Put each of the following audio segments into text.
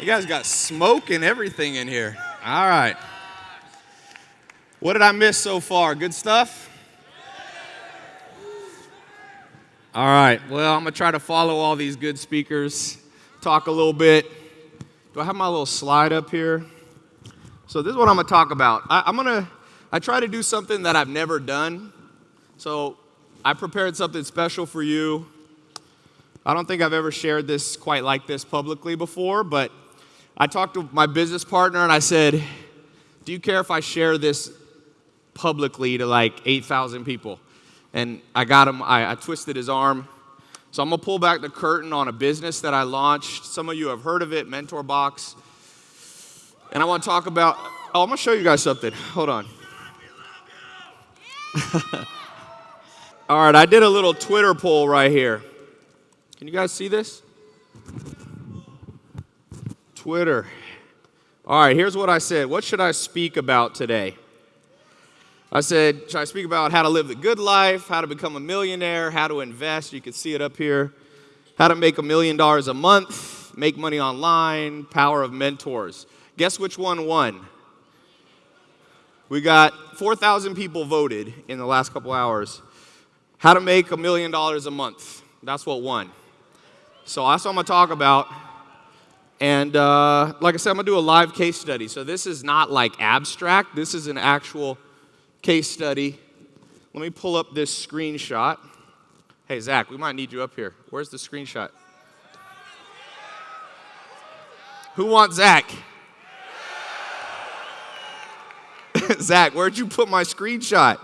You guys got smoke and everything in here. All right. What did I miss so far? Good stuff? All right. Well, I'm going to try to follow all these good speakers, talk a little bit. Do I have my little slide up here? So, this is what I'm going to talk about. I, am going to, I try to do something that I've never done. So, I prepared something special for you. I don't think I've ever shared this quite like this publicly before, but I talked to my business partner and I said, Do you care if I share this publicly to like 8,000 people? And I got him, I, I twisted his arm. So I'm gonna pull back the curtain on a business that I launched. Some of you have heard of it, Mentor Box. And I wanna talk about, oh, I'm gonna show you guys something. Hold on. All right, I did a little Twitter poll right here. Can you guys see this? Twitter. All right, here's what I said. What should I speak about today? I said, should I speak about how to live the good life, how to become a millionaire, how to invest? You can see it up here. How to make a million dollars a month, make money online, power of mentors. Guess which one won? We got 4,000 people voted in the last couple hours. How to make a million dollars a month. That's what won. So that's what I'm going to talk about. And uh, like I said, I'm going to do a live case study. So this is not like abstract, this is an actual case study. Let me pull up this screenshot. Hey, Zach, we might need you up here. Where's the screenshot? Who wants Zach? Zach, where'd you put my screenshot?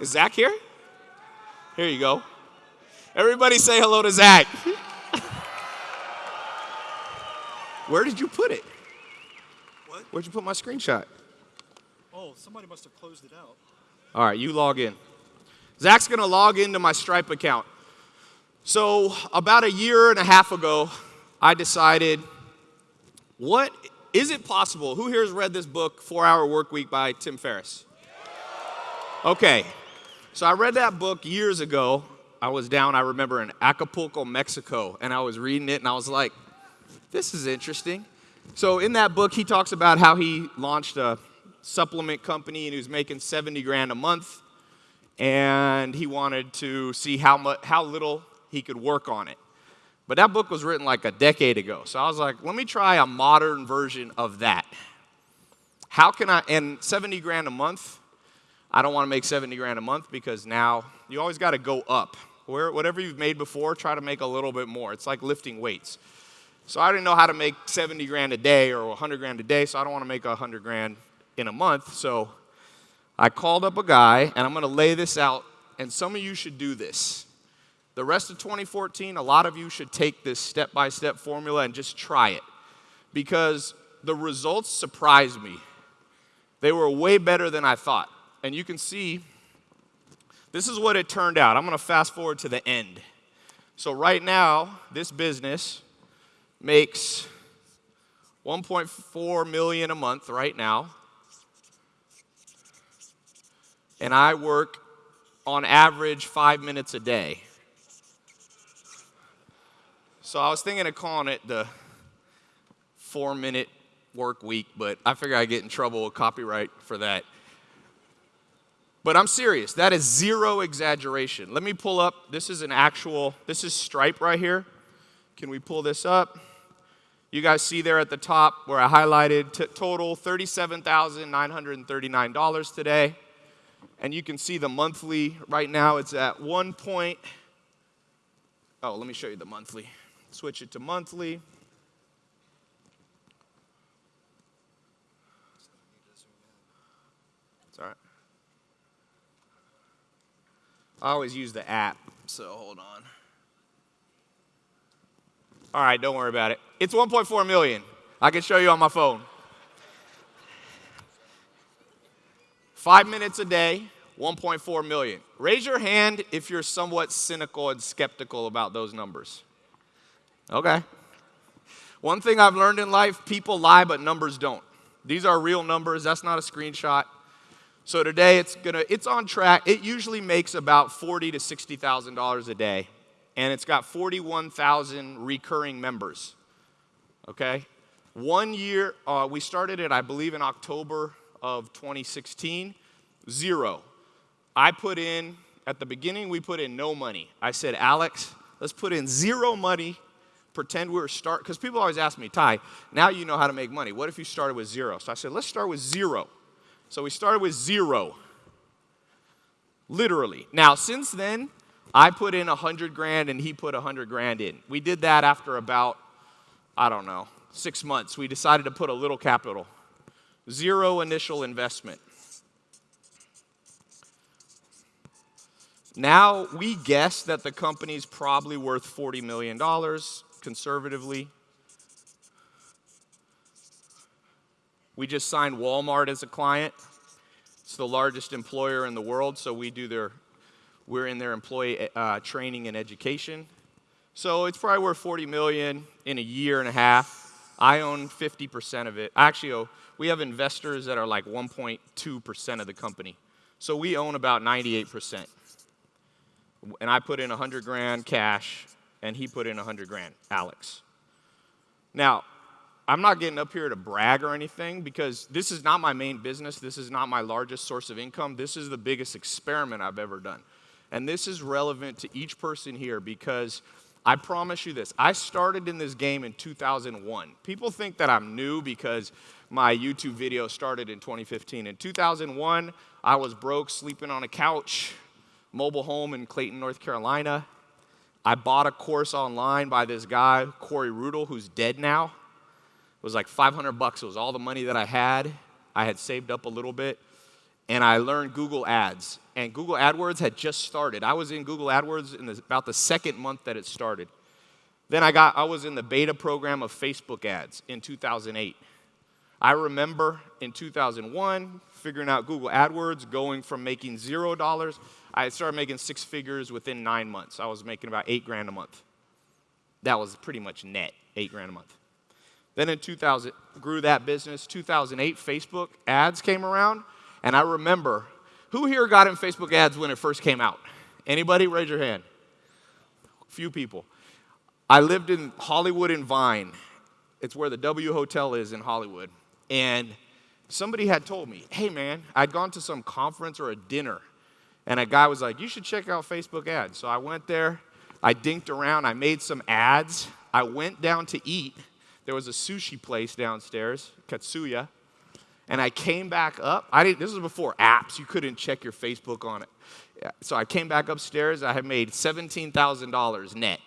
Is Zach here? Here you go. Everybody say hello to Zach. Where did you put it? What? Where'd you put my screenshot? Oh, somebody must have closed it out. All right, you log in. Zach's gonna log into my Stripe account. So, about a year and a half ago, I decided what is it possible? Who here has read this book, Four Hour Work Week by Tim Ferriss? Okay, so I read that book years ago, I was down, I remember, in Acapulco, Mexico, and I was reading it and I was like, this is interesting. So, in that book, he talks about how he launched a supplement company and he was making 70 grand a month, and he wanted to see how, much, how little he could work on it. But that book was written like a decade ago. So I was like, let me try a modern version of that. How can I, and 70 grand a month, I don't want to make 70 grand a month because now you always got to go up. Where, whatever you've made before, try to make a little bit more. It's like lifting weights. So I didn't know how to make 70 grand a day or 100 grand a day, so I don't want to make 100 grand in a month. So I called up a guy, and I'm going to lay this out, and some of you should do this. The rest of 2014, a lot of you should take this step by step formula and just try it because the results surprised me. They were way better than I thought. And you can see this is what it turned out. I'm going to fast forward to the end. So right now, this business makes 1.4 million a month right now. And I work on average 5 minutes a day. So I was thinking of calling it the 4 minute work week, but I figure I get in trouble with copyright for that. But I'm serious. That is zero exaggeration. Let me pull up. This is an actual, this is Stripe right here. Can we pull this up? You guys see there at the top where I highlighted total $37,939 today. And you can see the monthly right now it's at one point. Oh, let me show you the monthly. Switch it to monthly. It's all right. I always use the app, so hold on. All right, don't worry about it. It's 1.4 million. I can show you on my phone. Five minutes a day, 1.4 million. Raise your hand if you're somewhat cynical and skeptical about those numbers. Okay. One thing I've learned in life people lie, but numbers don't. These are real numbers. That's not a screenshot. So today it's gonna it's on track. It usually makes about forty to sixty thousand dollars a day and it's got 41,000 recurring members. Okay? One year, uh, we started it, I believe, in October of 2016. Zero. I put in, at the beginning, we put in no money. I said, Alex, let's put in zero money, pretend we were start, because people always ask me, Tai, now you know how to make money. What if you started with zero? So I said, let's start with zero. So we started with zero. Literally. Now, since then, I put in a hundred grand and he put a hundred grand in. We did that after about, I don't know, six months. We decided to put a little capital. Zero initial investment. Now we guess that the company's probably worth $40 million conservatively. We just signed Walmart as a client. It's the largest employer in the world, so we do their, we're in their employee uh, training and education. So it's probably worth 40 million in a year and a half. I own 50% of it. Actually, oh, we have investors that are like 1.2% of the company. So we own about 98% and I put in 100 grand cash, and he put in 100 grand, Alex. Now, I'm not getting up here to brag or anything because this is not my main business. This is not my largest source of income. This is the biggest experiment I've ever done. And this is relevant to each person here because I promise you this I started in this game in 2001. People think that I'm new because my YouTube video started in 2015. In 2001, I was broke, sleeping on a couch, mobile home in Clayton, North Carolina. I bought a course online by this guy, Corey Rudl, who's dead now. It was like 500 bucks. It was all the money that I had. I had saved up a little bit. And I learned Google Ads. And Google AdWords had just started. I was in Google AdWords in the, about the second month that it started. Then I, got, I was in the beta program of Facebook ads in 2008. I remember in 2001 figuring out Google AdWords, going from making zero dollars I started making six figures within nine months. I was making about eight grand a month. That was pretty much net, eight grand a month. Then in 2000, grew that business. 2008, Facebook ads came around, and I remember who here got in Facebook ads when it first came out? Anybody? Raise your hand. Few people. I lived in Hollywood and Vine. It's where the W Hotel is in Hollywood. And somebody had told me, hey man, I'd gone to some conference or a dinner and a guy was like, You should check out Facebook ads. So I went there, I dinked around, I made some ads. I went down to eat. There was a sushi place downstairs, Katsuya. And I came back up. I didn't, this was before apps. You couldn't check your Facebook on it. So I came back upstairs. I had made $17,000 net.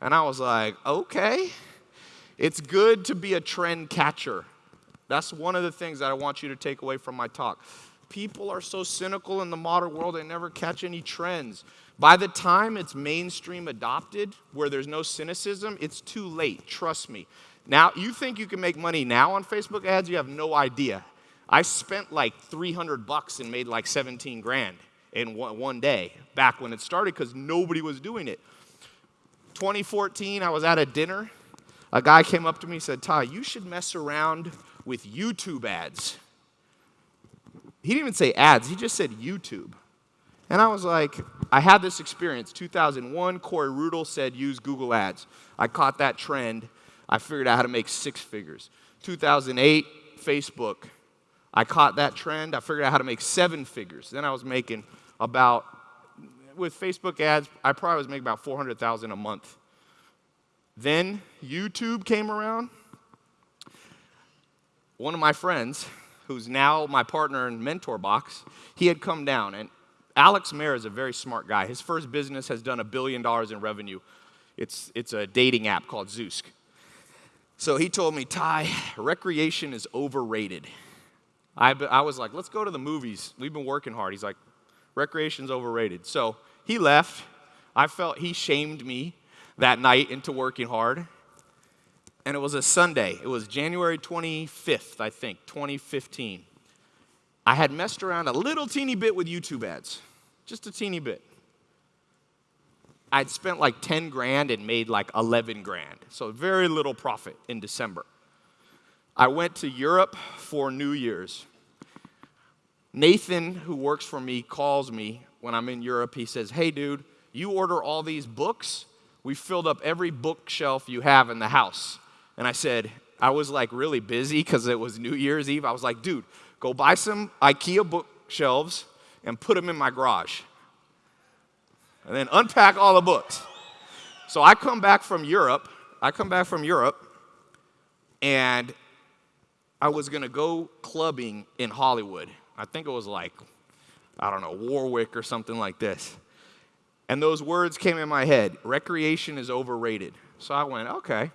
And I was like, okay, it's good to be a trend catcher. That's one of the things that I want you to take away from my talk people are so cynical in the modern world, they never catch any trends. By the time it's mainstream adopted, where there's no cynicism, it's too late, trust me. Now, you think you can make money now on Facebook ads, you have no idea. I spent like 300 bucks and made like 17 grand in one day back when it started because nobody was doing it. 2014, I was at a dinner. A guy came up to me and said, Tai, you should mess around with YouTube ads. He didn't even say ads, he just said YouTube. And I was like, I had this experience. 2001, Corey Rudl said use Google Ads. I caught that trend. I figured out how to make six figures. 2008, Facebook. I caught that trend. I figured out how to make seven figures. Then I was making about, with Facebook ads, I probably was making about 400,000 a month. Then YouTube came around. One of my friends, who's now my partner in Mentor Box, he had come down. And Alex Mehr is a very smart guy. His first business has done a billion dollars in revenue. It's, it's a dating app called Zoosk. So he told me, Tai, recreation is overrated. I, I was like, let's go to the movies. We've been working hard. He's like, recreation's overrated. So he left. I felt he shamed me that night into working hard and it was a Sunday. It was January 25th, I think, 2015. I had messed around a little teeny bit with YouTube ads, just a teeny bit. I'd spent like 10 grand and made like 11 grand, so very little profit in December. I went to Europe for New Year's. Nathan, who works for me, calls me when I'm in Europe. He says, Hey, dude, You order all these books, we filled up every bookshelf you have in the house. And I said, I was like really busy because it was New Year's Eve. I was like, dude, go buy some IKEA bookshelves and put them in my garage. And then unpack all the books. So I come back from Europe. I come back from Europe and I was gonna go clubbing in Hollywood. I think it was like, I don't know, Warwick or something like this. And those words came in my head recreation is overrated. So I went, okay,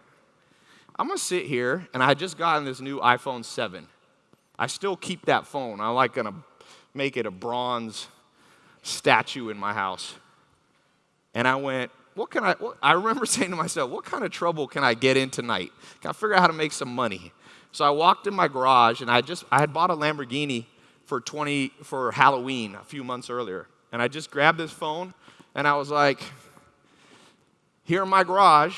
I'm gonna sit here, and I had just gotten this new iPhone 7. I still keep that phone. I'm like gonna make it a bronze statue in my house. And I went, what can I, what, I remember saying to myself, what kind of trouble can I get in tonight? Can I figure out how to make some money? So I walked in my garage and I just, I had bought a Lamborghini for 20, for Halloween a few months earlier. And I just grabbed this phone and I was like, here in my garage,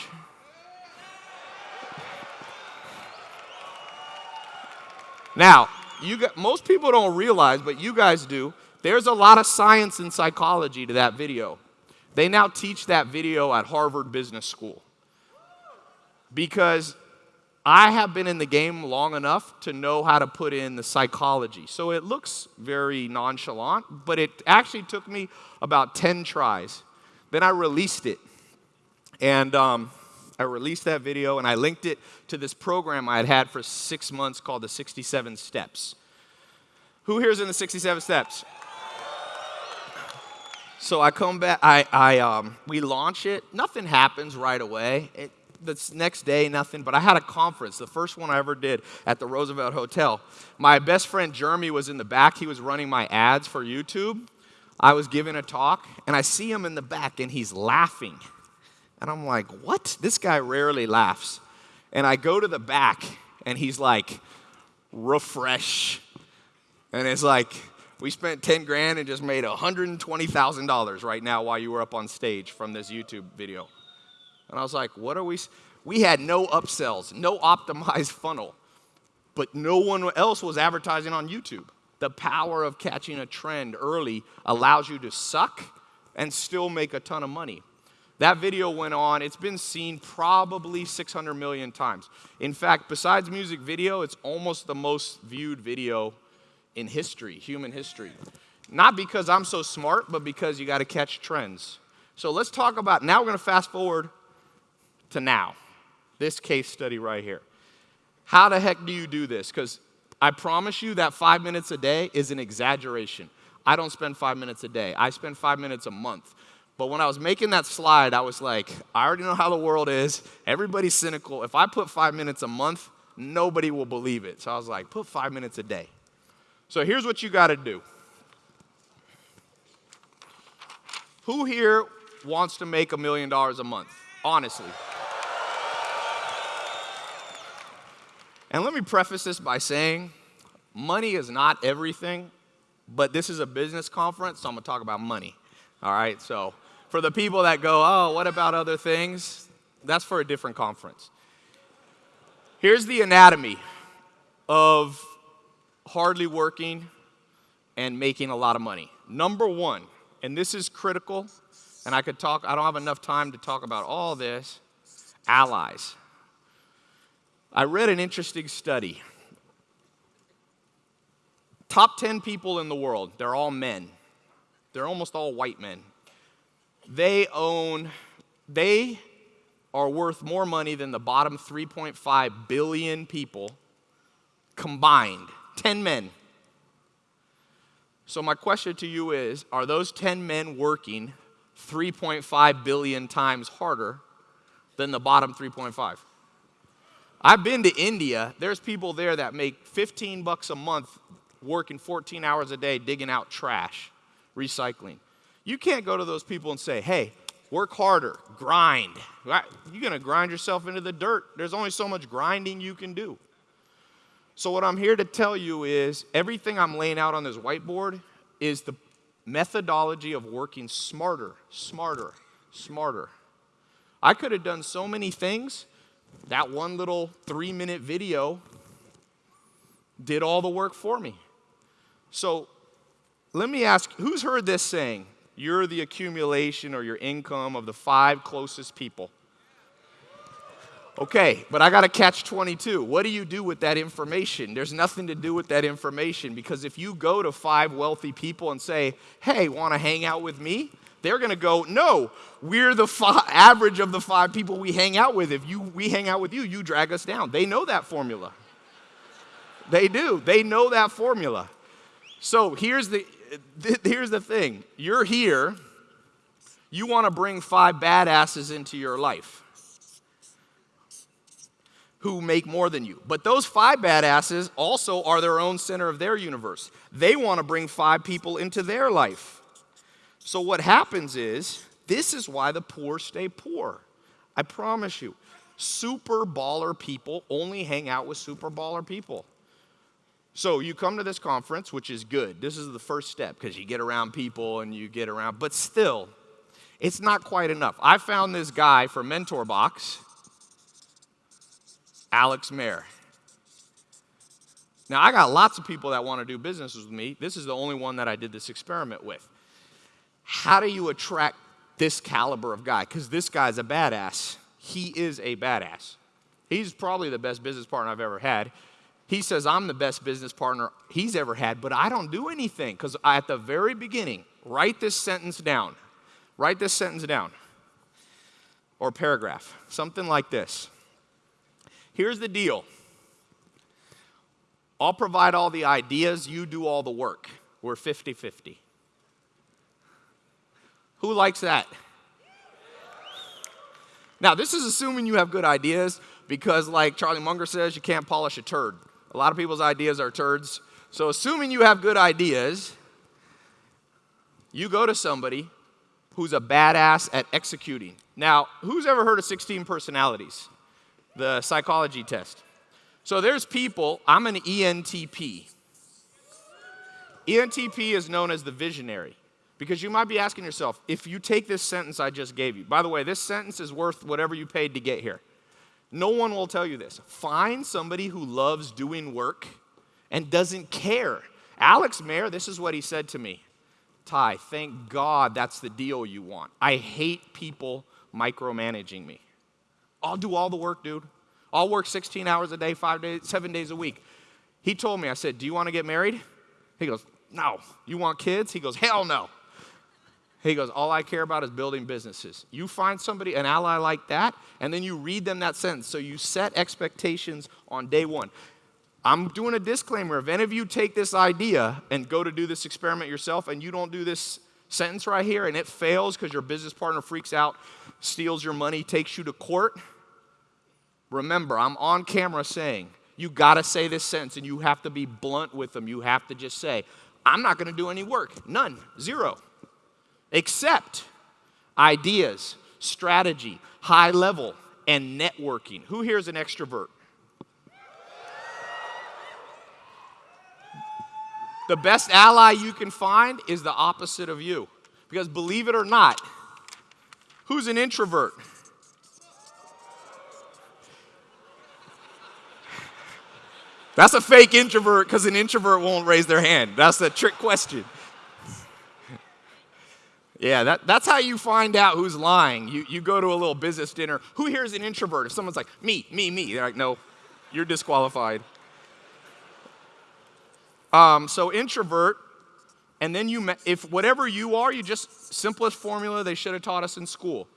Now, you got, most people don't realize, but you guys do, there's a lot of science and psychology to that video. They now teach that video at Harvard Business School. Because I have been in the game long enough to know how to put in the psychology. So it looks very nonchalant, but it actually took me about 10 tries. Then I released it. And um, I released that video and I linked it to this program I had had for six months called the 67 Steps. Who here's in the 67 Steps? So I come back, I, I, um, we launch it. Nothing happens right away. It, the next day, nothing. But I had a conference, the first one I ever did at the Roosevelt Hotel. My best friend Jeremy was in the back. He was running my ads for YouTube. I was giving a talk, and I see him in the back, and he's laughing. And I'm like, what? This guy rarely laughs. And I go to the back, and he's like, refresh. And it's like, we spent 10 grand and just made $120,000 right now while you were up on stage from this YouTube video. And I was like, what are we? We had no upsells, no optimized funnel, but no one else was advertising on YouTube. The power of catching a trend early allows you to suck and still make a ton of money. That video went on, it's been seen probably 600 million times. In fact, besides music video, it's almost the most viewed video in history, human history. Not because I'm so smart, but because you got to catch trends. So let's talk about now we're going to fast forward to now. This case study right here. How the heck do you do this? Because I promise you that five minutes a day is an exaggeration. I don't spend five minutes a day, I spend five minutes a month. But when I was making that slide, I was like, I already know how the world is. Everybody's cynical. If I put five minutes a month, nobody will believe it. So I was like, put five minutes a day. So here's what you got to do. Who here wants to make a million dollars a month? Honestly. And let me preface this by saying money is not everything, but this is a business conference, so I'm going to talk about money. All right, so for the people that go, oh, what about other things? That's for a different conference. Here's the anatomy of hardly working and making a lot of money. Number one, and this is critical, and I could talk, I don't have enough time to talk about all this allies. I read an interesting study. Top 10 people in the world, they're all men. They're almost all white men they own, they are worth more money than the bottom 3.5 billion people combined. 10 men. So, my question to you is Are those 10 men working 3.5 billion times harder than the bottom 3.5? I've been to India. There's people there that make 15 bucks a month working 14 hours a day digging out trash, recycling. You can't go to those people and say, hey, work harder, grind. You're going to grind yourself into the dirt. There's only so much grinding you can do. So, what I'm here to tell you is everything I'm laying out on this whiteboard is the methodology of working smarter, smarter, smarter. I could have done so many things. That one little three minute video did all the work for me. So, let me ask who's heard this saying? You're the accumulation or your income of the five closest people. Okay, but I got to catch 22. What do you do with that information? There's nothing to do with that information because if you go to five wealthy people and say, hey, want to hang out with me? They're going to go, no, we're the fi- average of the five people we hang out with. If you, we hang out with you, you drag us down. They know that formula. They do. They know that formula. So here's the, th- here's the thing you're here, you want to bring five badasses into your life who make more than you. But those five badasses also are their own center of their universe. They want to bring five people into their life. So what happens is, this is why the poor stay poor. I promise you. Super baller people only hang out with super baller people. So you come to this conference, which is good. This is the first step because you get around people and you get around, but still, it's not quite enough. I found this guy from Mentor Box Alex Mehr. Now, I got lots of people that want to do business with me. This is the only one that I did this experiment with. How do you attract this caliber of guy? Because this guy's a badass. He is a badass. He's probably the best business partner I've ever had. He says, I'm the best business partner he's ever had, but I don't do anything. Because at the very beginning, write this sentence down. Write this sentence down. Or paragraph. Something like this. Here's the deal I'll provide all the ideas, you do all the work. We're 50 50. Who likes that? Now, this is assuming you have good ideas because, like Charlie Munger says, you can't polish a turd. A lot of people's ideas are turds. So, assuming you have good ideas, you go to somebody who's a badass at executing. Now, who's ever heard of 16 personalities? the psychology test. So there's people, I'm an ENTP. ENTP is known as the visionary because you might be asking yourself if you take this sentence I just gave you, by the way, this sentence is worth whatever you paid to get here. No one will tell you this. Find somebody who loves doing work and doesn't care. Alex Mehr, this is what he said to me Tai, thank God that's the deal you want. I hate people micromanaging me. I'll do all the work, dude. I'll work 16 hours a day, five days, seven days a week. He told me, I said, Do you want to get married? He goes, No. You want kids? He goes, Hell no. He goes, All I care about is building businesses. You find somebody, an ally like that, and then you read them that sentence. So you set expectations on day one. I'm doing a disclaimer. If any of you take this idea and go to do this experiment yourself and you don't do this sentence right here and it fails because your business partner freaks out, steals your money, takes you to court, remember, I'm on camera saying, you got to say this sentence and you have to be blunt with them. You have to just say, I'm not going to do any work. None. Zero. Except ideas, strategy, high level, and networking. Who here is an extrovert? The best ally you can find is the opposite of you. Because believe it or not, who's an introvert? That's a fake introvert because an introvert won't raise their hand. That's a trick question. Yeah, that, that's how you find out who's lying. You, you go to a little business dinner. Who here is an introvert? If someone's like, me, me, me, they're like, no, you're disqualified. Um, so introvert, and then you, if whatever you are, you just simplest formula they should have taught us in school.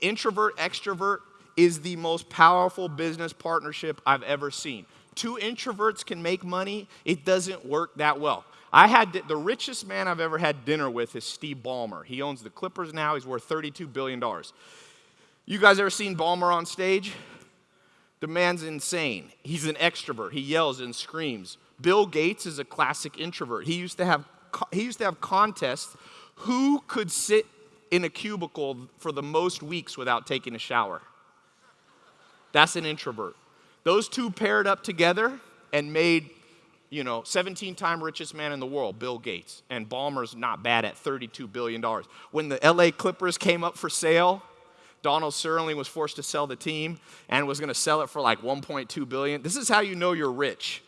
Introvert, extrovert is the most powerful business partnership I've ever seen. Two introverts can make money. It doesn't work that well. I had the richest man I've ever had dinner with is Steve Ballmer. He owns the Clippers now. He's worth $32 billion. You guys ever seen Ballmer on stage? The man's insane. He's an extrovert. He yells and screams. Bill Gates is a classic introvert. He used to have, he used to have contests who could sit in a cubicle for the most weeks without taking a shower. That's an introvert. Those two paired up together and made, you know, 17 time richest man in the world, Bill Gates. And Ballmer's not bad at $32 billion. When the LA Clippers came up for sale, Donald Sterling was forced to sell the team and was going to sell it for like 1.2 billion. This is how you know you're rich.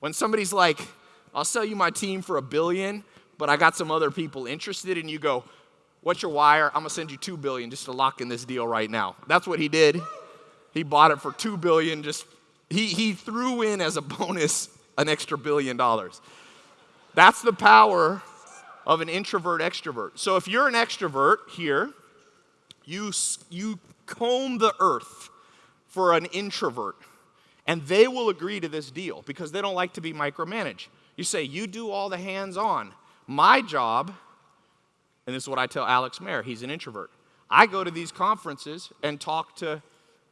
When somebody's like, I'll sell you my team for a billion, but I got some other people interested, and you go, What's your wire? I'm gonna send you two billion just to lock in this deal right now. That's what he did. He bought it for two billion. Just he he threw in as a bonus an extra billion dollars. That's the power of an introvert extrovert. So if you're an extrovert here, you you comb the earth for an introvert, and they will agree to this deal because they don't like to be micromanaged. You say, You do all the hands on. My job, and this is what I tell Alex Mehr, he's an introvert. I go to these conferences and talk to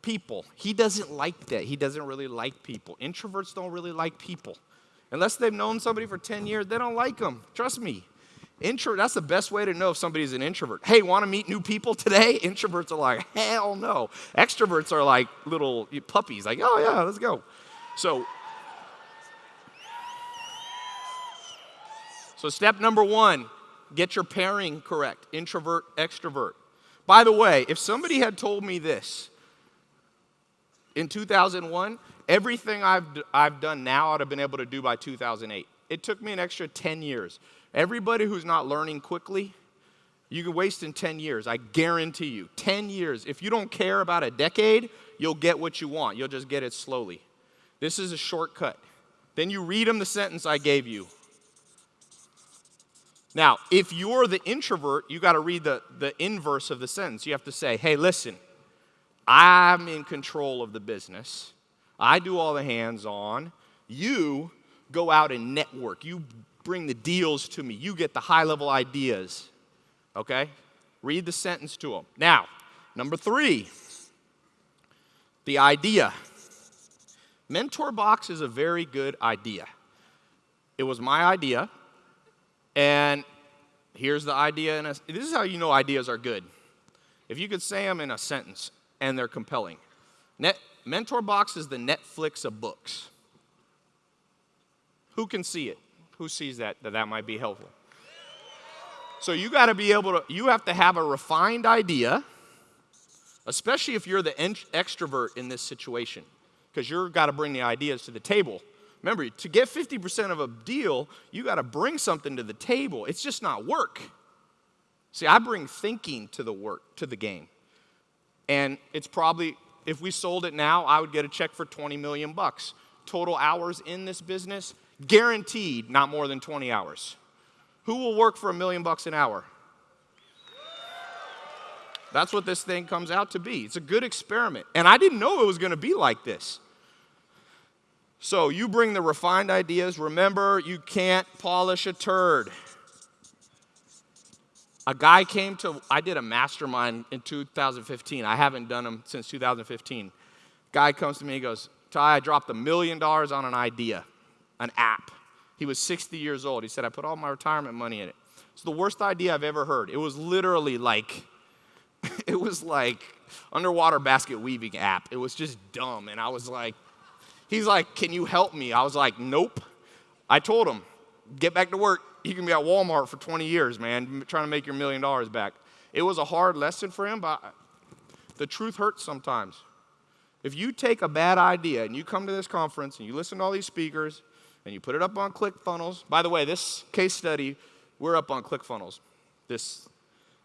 people. He doesn't like that. He doesn't really like people. Introverts don't really like people. Unless they've known somebody for 10 years, they don't like them. Trust me. Intro, that's the best way to know if somebody's an introvert. Hey, want to meet new people today? Introverts are like, hell no. Extroverts are like little puppies, like, oh yeah, let's go. So, so step number one, get your pairing correct. Introvert, extrovert. By the way, if somebody had told me this in 2001, everything I've, I've done now I'd have been able to do by 2008. It took me an extra 10 years. Everybody who's not learning quickly, you can waste in 10 years. I guarantee you. 10 years. If you don't care about a decade, you'll get what you want. You'll just get it slowly. This is a shortcut. Then you read them the sentence I gave you. Now, if you're the introvert, you got to read the, the inverse of the sentence. You have to say, hey, listen, I'm in control of the business. I do all the hands on. You go out and network. You bring the deals to me. You get the high level ideas. Okay? Read the sentence to them. Now, number three, the idea. Mentor Box is a very good idea. It was my idea, and here's the idea. A, this is how you know ideas are good. If you could say them in a sentence and they're compelling. Net, Mentor Box is the Netflix of books. Who can see it? Who sees that, that that might be helpful? So you got to be able to, you have to have a refined idea, especially if you're the extrovert in this situation, because you've got to bring the ideas to the table. Remember, to get 50% of a deal, you got to bring something to the table. It's just not work. See, I bring thinking to the work, to the game. And it's probably, if we sold it now, I would get a check for 20 million bucks. Total hours in this business, Guaranteed not more than 20 hours. Who will work for a million bucks an hour? That's what this thing comes out to be. It's a good experiment. And I didn't know it was going to be like this. So you bring the refined ideas. Remember, you can't polish a turd. A guy came to, I did a mastermind in 2015. I haven't done them since 2015. Guy comes to me, he goes, Tai, I dropped a million dollars on an idea an app. He was 60 years old. He said, I put all my retirement money in it. It's the worst idea I've ever heard. It was literally like, it was like underwater basket weaving app. It was just dumb. And I was like, he's like, can you help me? I was like, nope. I told him, get back to work. You can be at Walmart for 20 years, man, trying to make your million dollars back. It was a hard lesson for him, but the truth hurts sometimes. If you take a bad idea and you come to this conference and you listen to all these speakers and you put it up on ClickFunnels. By the way, this case study, we're up on ClickFunnels. This,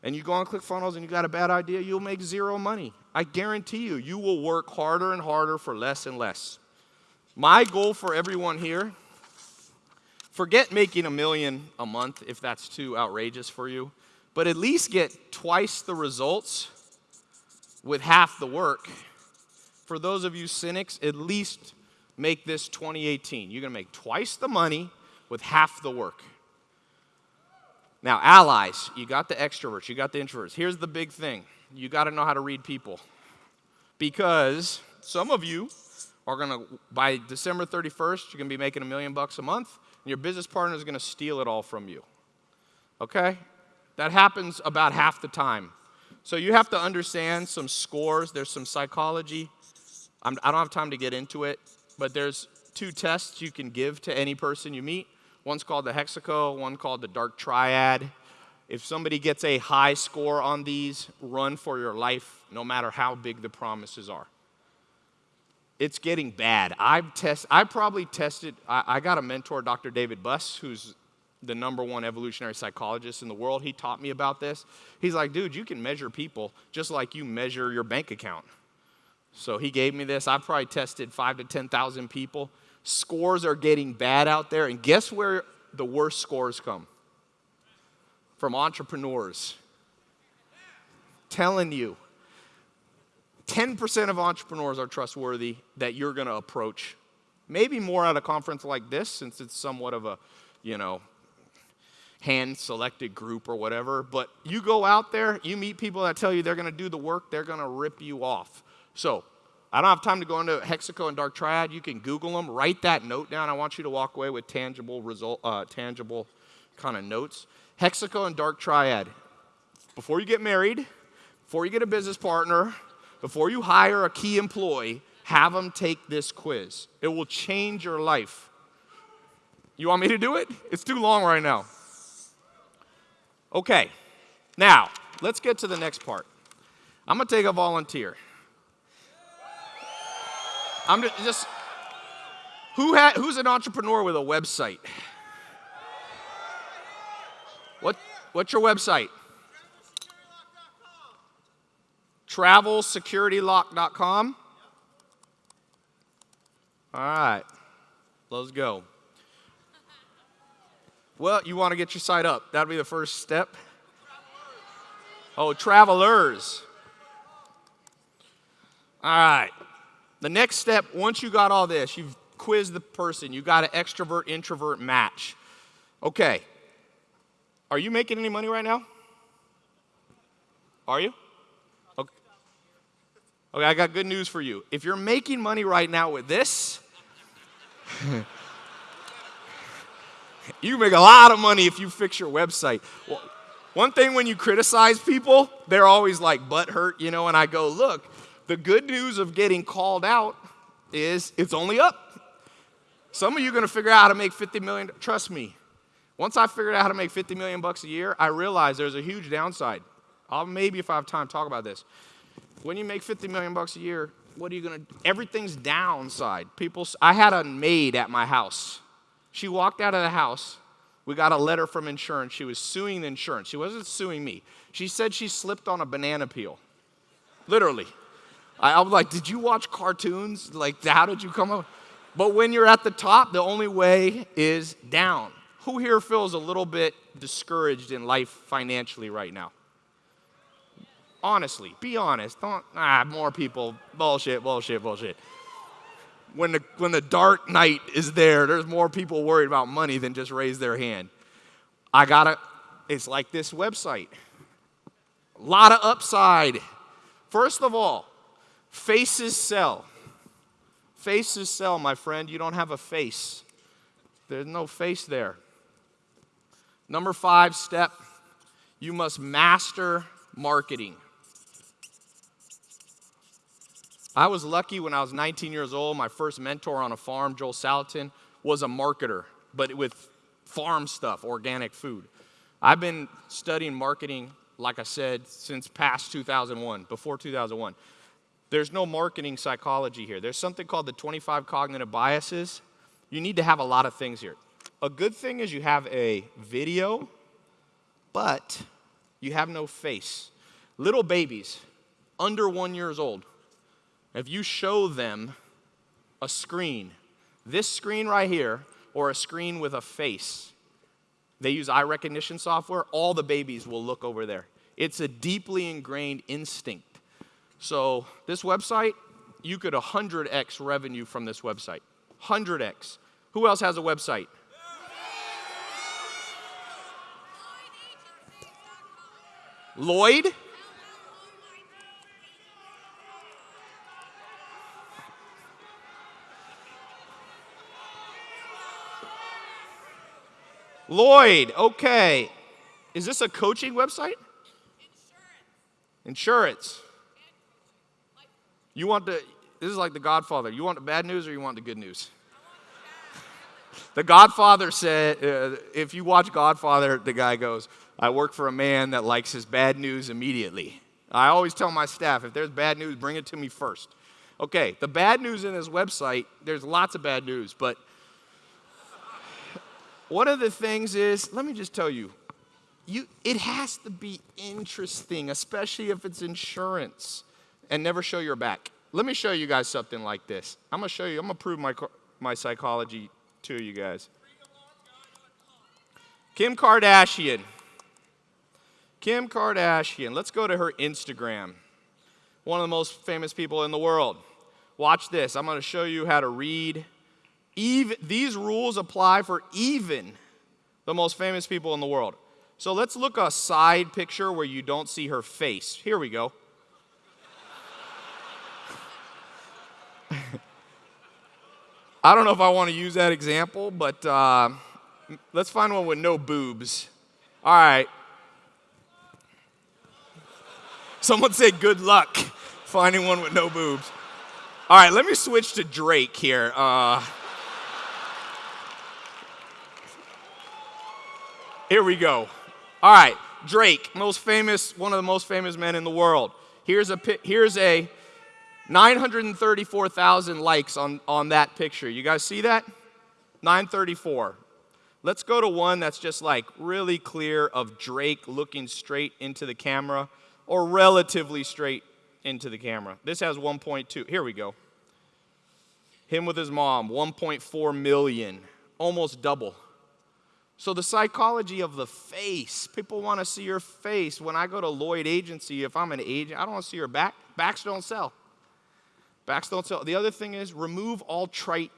and you go on ClickFunnels and you got a bad idea, you'll make zero money. I guarantee you, you will work harder and harder for less and less. My goal for everyone here forget making a million a month if that's too outrageous for you, but at least get twice the results with half the work. For those of you cynics, at least make this 2018. You're going to make twice the money with half the work. Now, allies, you got the extroverts, you got the introverts. Here's the big thing you got to know how to read people. Because some of you are going to, by December 31st, you're going to be making a million bucks a month, and your business partner is going to steal it all from you. Okay? That happens about half the time. So you have to understand some scores, there's some psychology. I'm, I do not have time to get into it, but there's two tests you can give to any person you meet. One's called the Hexaco, one called the Dark Triad. If somebody gets a high score on these, run for your life, no matter how big the promises are. It's getting bad. I've test, I probably tested, I, I got a mentor, Dr. David Buss, who's the number one evolutionary psychologist in the world. He taught me about this. He's like, dude, you can measure people just like you measure your bank account. So he gave me this. I probably tested five to 10,000 people. Scores are getting bad out there. And guess where the worst scores come? From entrepreneurs. Telling you, 10% of entrepreneurs are trustworthy that you're going to approach. Maybe more at a conference like this, since it's somewhat of a, you know, hand selected group or whatever. But you go out there, you meet people that tell you they're going to do the work, they're going to rip you off. So, I don't have time to go into Hexaco and Dark Triad. You can Google them. Write that note down. I want you to walk away with tangible result, uh, tangible kind of notes. Hexaco and Dark Triad. Before you get married, before you get a business partner, before you hire a key employee, have them take this quiz. It will change your life. You want me to do it? It's too long right now. Okay, now let's get to the next part. I'm gonna take a volunteer. I'm just, just who ha, who's an entrepreneur with a website? What, what's your website? TravelSecurityLock.com. All right, let's go. Well, you want to get your site up. That'll be the first step. Oh, travelers. All right. The next step, once you got all this, you've quizzed the person, you got an extrovert introvert match. Okay. Are you making any money right now? Are you? Okay. I got good news for you. If you're making money right now with this, you make a lot of money if you fix your website. Well, one thing when you criticize people, they're always like butt hurt, you know, and I go, look, the good news of getting called out is it's only up. Some of you are to figure out how to make 50 million. Trust me. Once I figured out how to make 50 million bucks a year, I realized there's a huge downside. I'll maybe if I have time talk about this. When you make 50 million bucks a year, what are you going to everything's downside. People I had a maid at my house. She walked out of the house. We got a letter from insurance. She was suing the insurance. She wasn't suing me. She said she slipped on a banana peel. Literally. I, I was like, did you watch cartoons? Like, how did you come up? But when you're at the top, the only way is down. Who here feels a little bit discouraged in life financially right now? Honestly, be honest. Don't, ah, more people, bullshit, bullshit, bullshit. When the, when the dark night is there, there's more people worried about money than just raise their hand. I gotta, it's like this website. A lot of upside. First of all, Faces sell. Faces sell, my friend. You don't have a face. There's no face there. Number five step you must master marketing. I was lucky when I was 19 years old. My first mentor on a farm, Joel Salatin, was a marketer, but with farm stuff, organic food. I've been studying marketing, like I said, since past 2001, before 2001. There's no marketing psychology here. There's something called the 25 cognitive biases. You need to have a lot of things here. A good thing is you have a video, but you have no face. Little babies, under one years old, if you show them a screen, this screen right here, or a screen with a face, they use eye recognition software, all the babies will look over there. It's a deeply ingrained instinct. So this website, you could 100x revenue from this website. 100x. Who else has a website? Lloyd? Lloyd, okay. Is this a coaching website? Insurance. Insurance. You want the, this is like the Godfather. You want the bad news or you want the good news? The Godfather said, uh, if you watch Godfather, the guy goes, I work for a man that likes his bad news immediately. I always tell my staff, if there's bad news, bring it to me first. Okay, the bad news in this website, there's lots of bad news, but one of the things is, let me just tell you, you it has to be interesting, especially if it's insurance, and never show your back. Let me show you guys something like this. I'm gonna show you. I'm gonna prove my my psychology to you guys. Kim Kardashian. Kim Kardashian. Let's go to her Instagram. One of the most famous people in the world. Watch this. I'm going to show you how to read. Even, these rules apply for even the most famous people in the world. So let's look a side picture where you don't see her face. Here we go. I don't know if I want to use that example, but uh, let's find one with no boobs. All right. Someone say good luck finding one with no boobs. All right, let me switch to Drake here. Uh, here we go. All right, Drake, most famous, one of the most famous men in the world. Here's a here's a 934,000 likes on, on that picture. You guys see that? 934. Let's go to one that's just like really clear of Drake looking straight into the camera or relatively straight into the camera. This has 1.2. Here we go. Him with his mom, 1.4 million, almost double. So the psychology of the face, people want to see your face. When I go to Lloyd Agency, if I'm an agent, I don't want to see your back. Backs don't sell. Backs don't sell. The other thing is remove all trite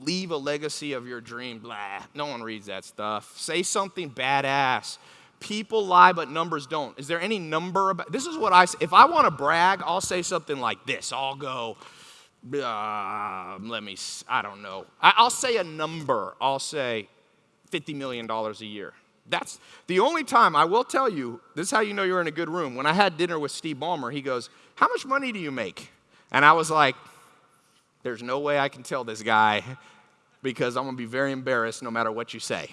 leave a legacy of your dream. Blah. No one reads that stuff. Say something badass. People lie, but numbers don't. Is there any number about this? Is what I say. If I want to brag, I'll say something like this. I'll go, uh, let me, I don't know. I, will say a number. I'll say $50 million a year. That's the only time I will tell you, this is how you know you're in a good room. When I had dinner with Steve Ballmer, he goes, How much money do you make? And I was like, There's no way I can tell this guy because I'm going to be very embarrassed no matter what you say.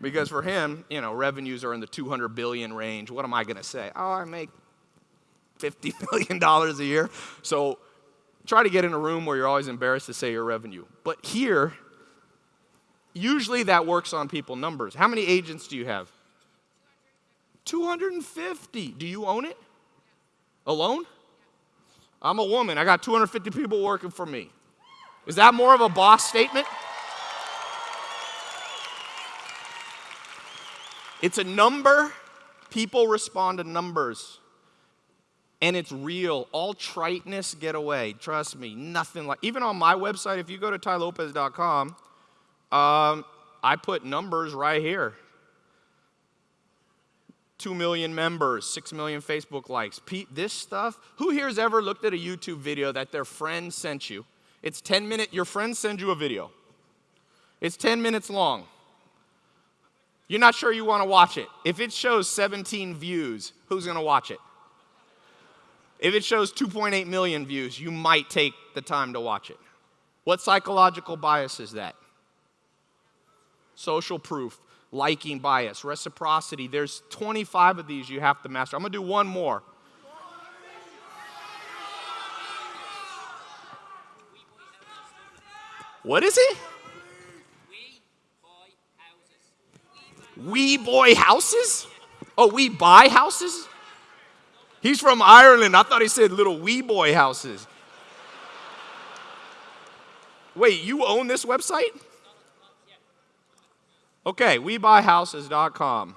Because for him, you know, revenues are in the 200 billion range. What am I going to say? Oh, I make 50 million dollars a year. So try to get in a room where you're always embarrassed to say your revenue. But here, usually that works on people numbers. How many agents do you have? 250. Do you own it? Alone? I'm a woman. I got 250 people working for me. Is that more of a boss statement? It's a number. People respond to numbers. And it's real. All triteness get away. Trust me. Nothing like even on my website, if you go to tylopez.com, um, I put numbers right here. 2 million members, 6 million Facebook likes. Pete, this stuff, who here has ever looked at a YouTube video that their friend sent you? It's 10 minutes, your friend sends you a video. It's 10 minutes long. You're not sure you want to watch it. If it shows 17 views, who's going to watch it? If it shows 2.8 million views, you might take the time to watch it. What psychological bias is that? Social proof, liking bias, reciprocity. There's 25 of these you have to master. I'm going to do one more. What is it? We boy houses? Oh, we buy houses? He's from Ireland. I thought he said little wee boy houses. Wait, you own this website? Okay, webuyhouses.com.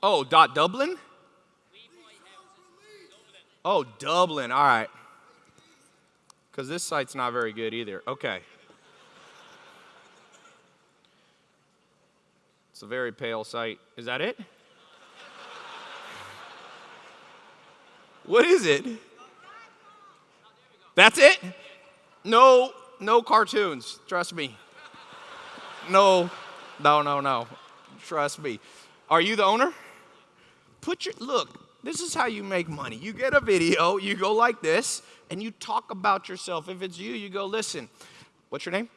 Oh, dot Dublin? Oh, Dublin. All right. Because this site's not very good either. Okay. It's a very pale site. Is that it? What is it? That's it? No, no cartoons. Trust me. No, no, no, no. Trust me. Are you the owner? Put your look. This is how you make money. You get a video, you go like this, and you talk about yourself. If it's you, you go, listen. What's your name?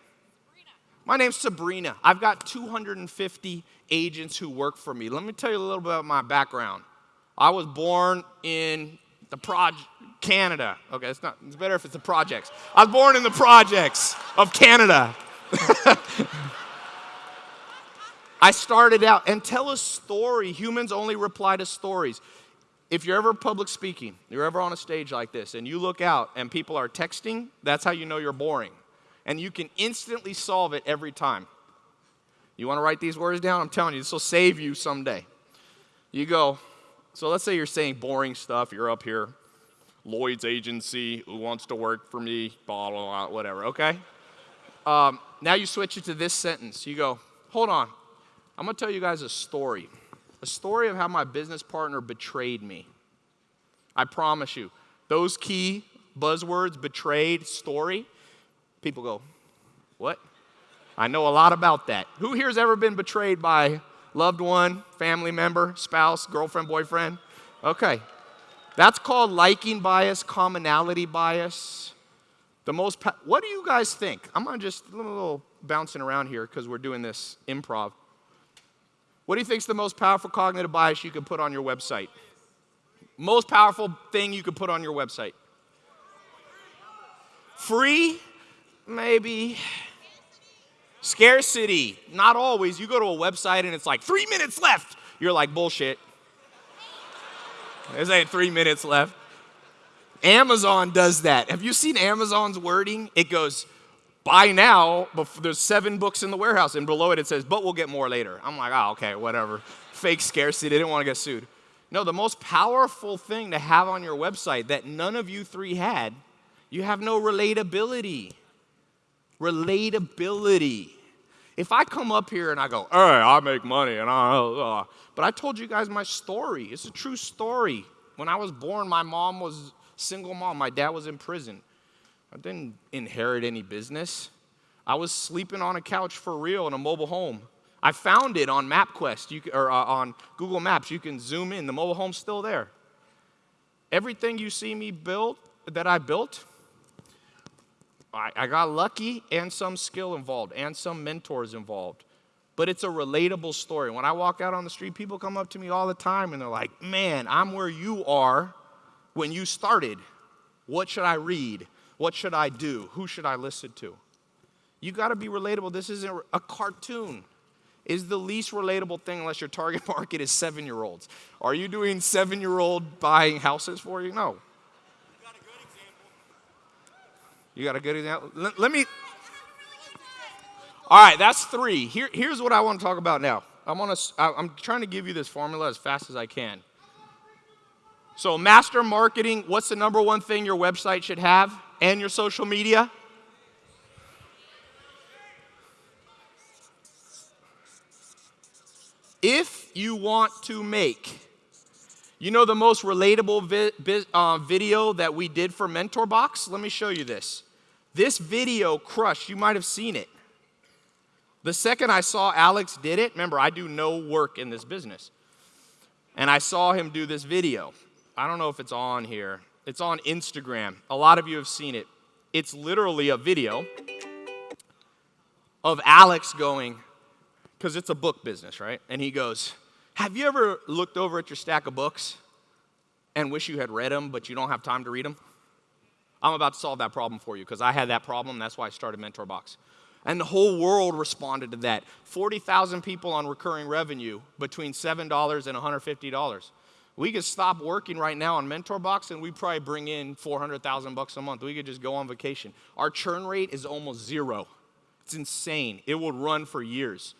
My name's Sabrina. I've got 250 agents who work for me. Let me tell you a little bit about my background. I was born in the project, Canada. Okay, it's not. It's better if it's the projects. I was born in the projects of Canada. I started out and tell a story. Humans only reply to stories. If you're ever public speaking, you're ever on a stage like this, and you look out and people are texting, that's how you know you're boring. And you can instantly solve it every time. You want to write these words down? I'm telling you, this will save you someday. You go, so let's say you're saying boring stuff, you're up here, Lloyd's agency, who wants to work for me, blah, blah, blah, whatever, okay? Um, now you switch it to this sentence. You go, hold on, I'm gonna tell you guys a story. A story of how my business partner betrayed me. I promise you, those key buzzwords, betrayed, story, people go, what? I know a lot about that. Who here's ever been betrayed by loved one, family member, spouse, girlfriend, boyfriend? Okay. That's called liking bias, commonality bias. The most, what do you guys think? I'm gonna just a little, little bouncing around here because we're doing this improv. What do you think is the most powerful cognitive bias you can put on your website? Most powerful thing you could put on your website? Free? Maybe. Scarcity, not always. You go to a website and it's like three minutes left. You're like, bullshit. There's ain't three minutes left. Amazon does that. Have you seen Amazon's wording? It goes, buy now, but there's seven books in the warehouse, and below it it says, but we'll get more later. I'm like, oh, okay, whatever. Fake scarcity, they didn't want to get sued. No, the most powerful thing to have on your website that none of you three had, you have no relatability relatability. If I come up here and I go, hey, I make money and I, uh, but I told you guys my story. It's a true story. When I was born, my mom was single mom. My dad was in prison. I didn't inherit any business. I was sleeping on a couch for real in a mobile home. I found it on MapQuest you, or uh, on Google Maps. You can zoom in. The mobile home's still there. Everything you see me build that I built, I, I got lucky and some skill involved and some mentors involved. But it's a relatable story. When I walk out on the street, people come up to me all the time and they're like, man, I'm where you are when you started. What should I read? What should I do? Who should I listen to? You got to be relatable. This isn't a cartoon. Is the least relatable thing unless your target market is seven year olds. Are you doing seven year old buying houses for you? No. You got a good example? Let, let me. All right, that's three. Here, here's what I want to talk about now. I'm, on a, I'm trying to give you this formula as fast as I can. So, master marketing, what's the number one thing your website should have and your social media? If you want to make, you know the most relatable vi- vi- uh, video that we did for Mentor Box? Let me show you this. This video crushed, you might have seen it. The second I saw Alex did it, remember, I do no work in this business. And I saw him do this video. I don't know if it's on here. It's on Instagram. A lot of you have seen it. It's literally a video of Alex going, because it's a book business, right? And he goes, Have you ever looked over at your stack of books and wish you had read them, but you don't have time to read them? I'm about to solve that problem for you because I had that problem. That's why I started Mentor Box. And the whole world responded to that. 40,000 people on recurring revenue between $7 and $150. We could stop working right now on Mentor Box and we'd probably bring in 400,000 bucks a month. We could just go on vacation. Our churn rate is almost zero. It's insane. It will run for years.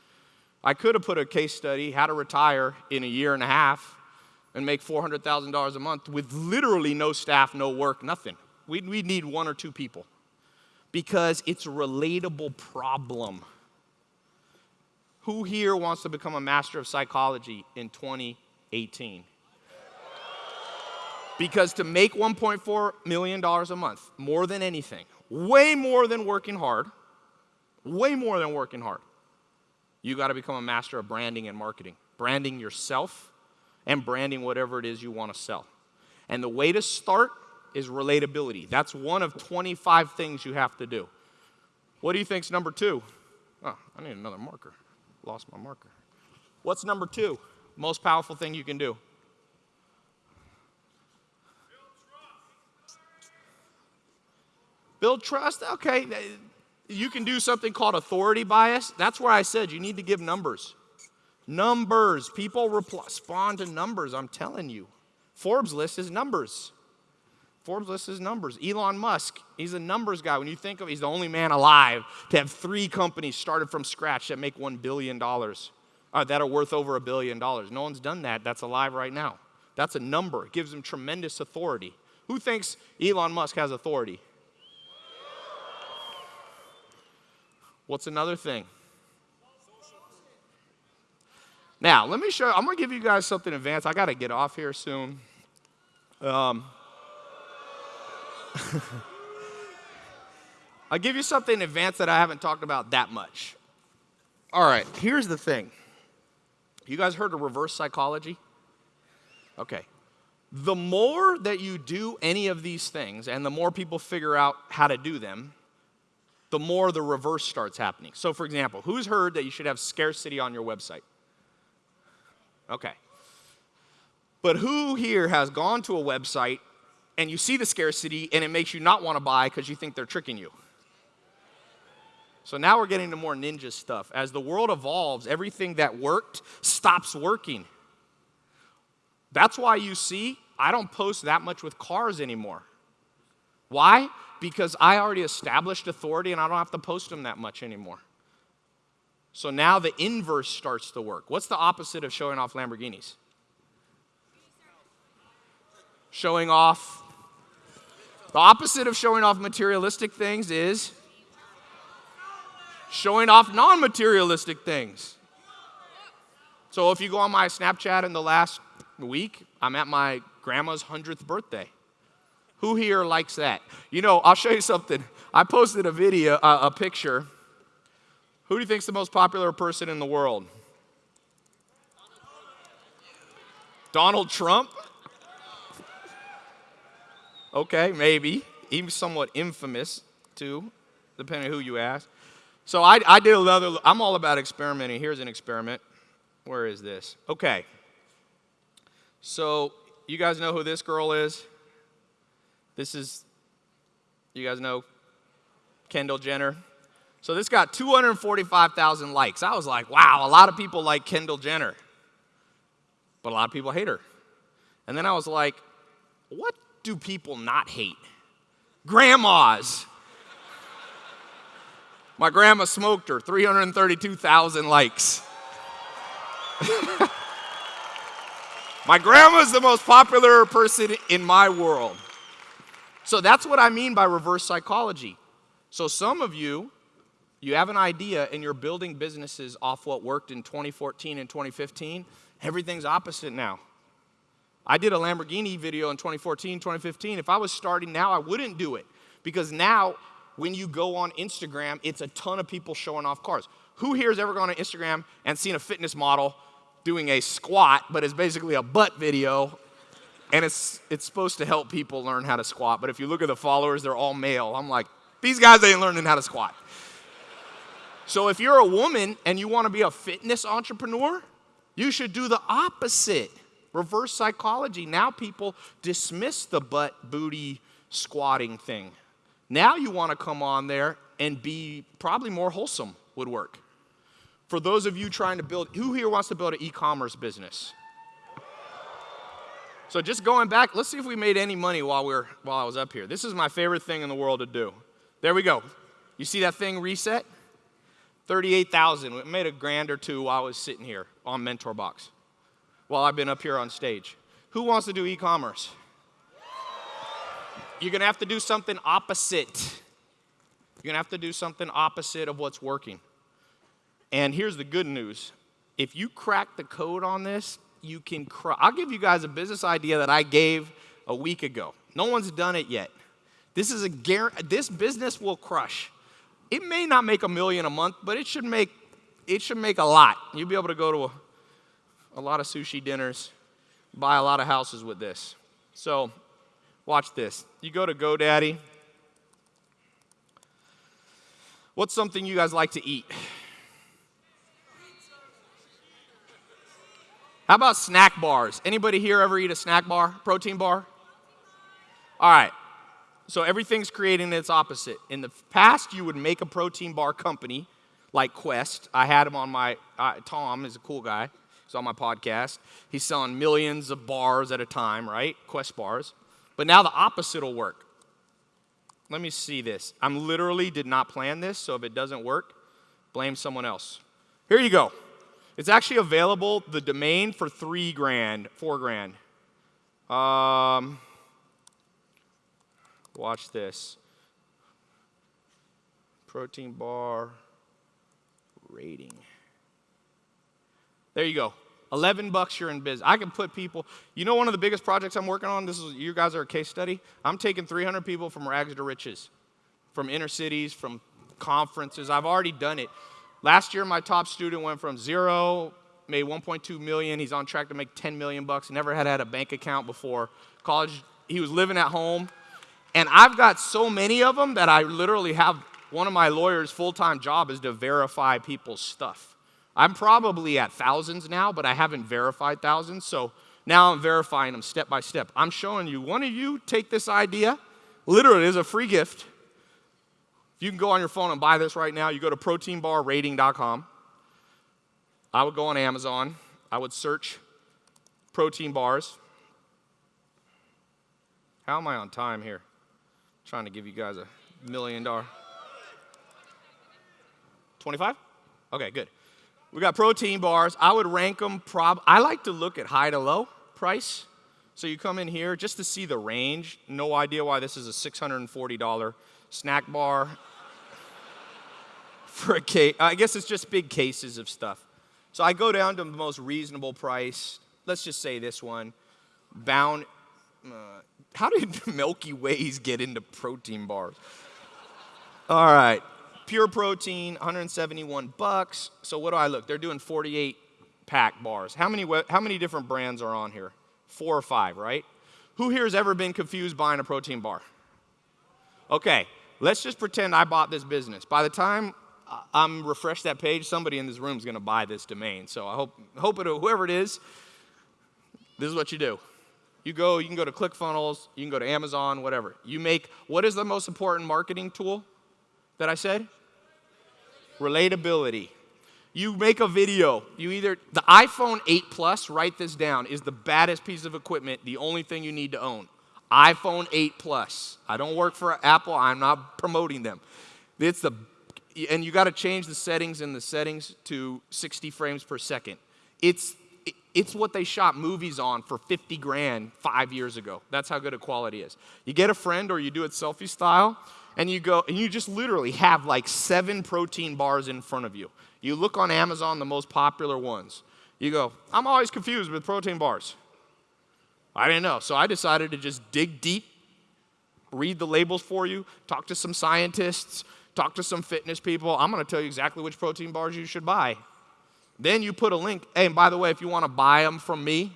I could have put a case study, how to retire in a year and a half and make $400,000 a month with literally no staff, no work, nothing. We, we need one or two people because it's a relatable problem. Who here wants to become a master of psychology in 2018? Because to make $1.4 million a month, more than anything, way more than working hard, way more than working hard, you got to become a master of branding and marketing. Branding yourself and branding whatever it is you want to sell. And the way to start is relatability. That's one of 25 things you have to do. What do you think's number two? Oh, I need another marker. Lost my marker. What's number two? Most powerful thing you can do? Build trust. Okay, you can do something called authority bias. That's where I said you need to give numbers. Numbers. People respond to numbers, I'm telling you. Forbes list is numbers. Forbes lists his numbers. Elon Musk, he's a numbers guy. When you think of he's the only man alive to have three companies started from scratch that make $1 billion, uh, that are worth over a billion dollars. No one's done that that's alive right now. That's a number. It gives him tremendous authority. Who thinks Elon Musk has authority? What's another thing? Now, let me show I'm going to give you guys something advanced. I got to get off here soon. Um, I'll give you something in advance that I haven't talked about that much. All right, here's the thing. You guys heard of reverse psychology? Okay. The more that you do any of these things and the more people figure out how to do them, the more the reverse starts happening. So, for example, who's heard that you should have scarcity on your website? Okay. But who here has gone to a website and you see the scarcity and it makes you not want to buy because you think they're tricking you? So now we're getting to more ninja stuff. As the world evolves, everything that worked stops working. That's why you see I don't post that much with cars anymore. Why? because I already established authority and I don't have to post them that much anymore. So now the inverse starts to work. What's the opposite of showing off Lamborghinis? Showing off. The opposite of showing off materialistic things is showing off non materialistic things. So if you go on my Snapchat in the last week, I'm at my grandma's 100th birthday. Who here likes that? You know, I'll show you something. I posted a video, uh, a picture. Who do you think's the most popular person in the world? Donald Trump? Okay, maybe. Even somewhat infamous, too, depending on who you ask. So I, I did another, I'm all about experimenting. Here's an experiment. Where is this? Okay. So you guys know who this girl is? This is, you guys know Kendall Jenner. So this got 245,000 likes. I was like, wow, a lot of people like Kendall Jenner, but a lot of people hate her. And then I was like, what do people not hate? Grandmas. My grandma smoked her, 332,000 likes. my grandma's the most popular person in my world. So that's what I mean by reverse psychology. So some of you, you have an idea and you're building businesses off what worked in 2014 and 2015. Everything's opposite now. I did a Lamborghini video in 2014, 2015. If I was starting now, I wouldn't do it because now when you go on Instagram, it's a ton of people showing off cars. Who here has ever gone on Instagram and seen a fitness model doing a squat, but it's basically a butt video and it's, it's supposed to help people learn how to squat. But if you look at the followers, they're all male. I'm like, these guys ain't learning how to squat. So if you're a woman and you want to be a fitness entrepreneur, you should do the opposite. Reverse psychology. Now people dismiss the butt booty squatting thing. Now you want to come on there and be probably more wholesome would work. For those of you trying to build, who here wants to build an e commerce business? So just going back, let's see if we made any money while, we are while I was up here. This is my favorite thing in the world to do. There we go. You see that thing reset? 38,000. We made a grand or two while I was sitting here on Mentor Box while I've been up here on stage. Who wants to do e-commerce? You're going to have to do something opposite. You're going to have to do something opposite of what's working. And here's the good news. If you crack the code on this, you can. I'll give you guys a business idea that I gave a week ago. No one's done it yet. This is a guarantee, this business will crush. It may not make a million a month, but it should make it should make a lot. You'll be able to go to a, a lot of sushi dinners, buy a lot of houses with this. So, watch this. You go to GoDaddy. What's something you guys like to eat? How about snack bars? Anybody here ever eat a snack bar, protein bar? All right. So everything's creating its opposite. In the past, you would make a protein bar company like Quest. I had him on my, uh, Tom is a cool guy. On my podcast. He's selling millions of bars at a time, right? Quest bars. But now the opposite will work. Let me see this. I'm literally did not plan this, so if it doesn't work, blame someone else. Here you go. It's actually available, the domain for three grand, four grand. Um, watch this. Protein bar rating. There you go. 11 bucks you're in business. I can put people, you know one of the biggest projects I'm working on, this is you guys are a case study. I'm taking 300 people from rags to riches, from inner cities, from conferences. I've already done it. Last year my top student went from 0 made 1.2 million. He's on track to make 10 million bucks. Never had had a bank account before. College, he was living at home. And I've got so many of them that I literally have one of my lawyers' full-time job is to verify people's stuff. I'm probably at thousands now, but I haven't verified thousands. So now I'm verifying them step by step. I'm showing you, one of you take this idea, literally, is a free gift. If you can go on your phone and buy this right now. You go to proteinbarrating.com. I would go on Amazon. I would search protein bars. How am I on time here? I'm trying to give you guys a million dollar. 25? Okay, good. We got protein bars. I would rank them prob I like to look at high to low price. So you come in here just to see the range. No idea why this is a $640 snack bar for a case. I guess it's just big cases of stuff. So I go down to the most reasonable price. Let's just say this one. Bound. Uh, how did Milky Ways get into protein bars? All right pure protein, 171 bucks. So what do I look? They're doing 48 pack bars. How many, how many different brands are on here? Four or five, right? Who here has ever been confused buying a protein bar? Okay, let's just pretend I bought this business. By the time I'm refresh that page, somebody in this room is going to buy this domain. So I hope, hope it, whoever it is, this is what you do. You go, you can go to ClickFunnels, you can go to Amazon, whatever. You make, what is the most important marketing tool that I said? relatability. You make a video, you either, the iPhone 8 Plus, write this down, is the baddest piece of equipment, the only thing you need to own. iPhone 8 Plus. I don't work for Apple, I'm not promoting them. It's the, and you got to change the settings in the settings to 60 frames per second. It's, it's what they shot movies on for 50 grand five years ago. That's how good a quality is. You get a friend or you do it selfie style, and you go and you just literally have like seven protein bars in front of you. You look on Amazon, the most popular ones. You go, I'm always confused with protein bars. I didn't know. So I decided to just dig deep, read the labels for you, talk to some scientists, talk to some fitness people. I'm going to tell you exactly which protein bars you should buy. Then you put a link. Hey, and by the way, if you want to buy them from me,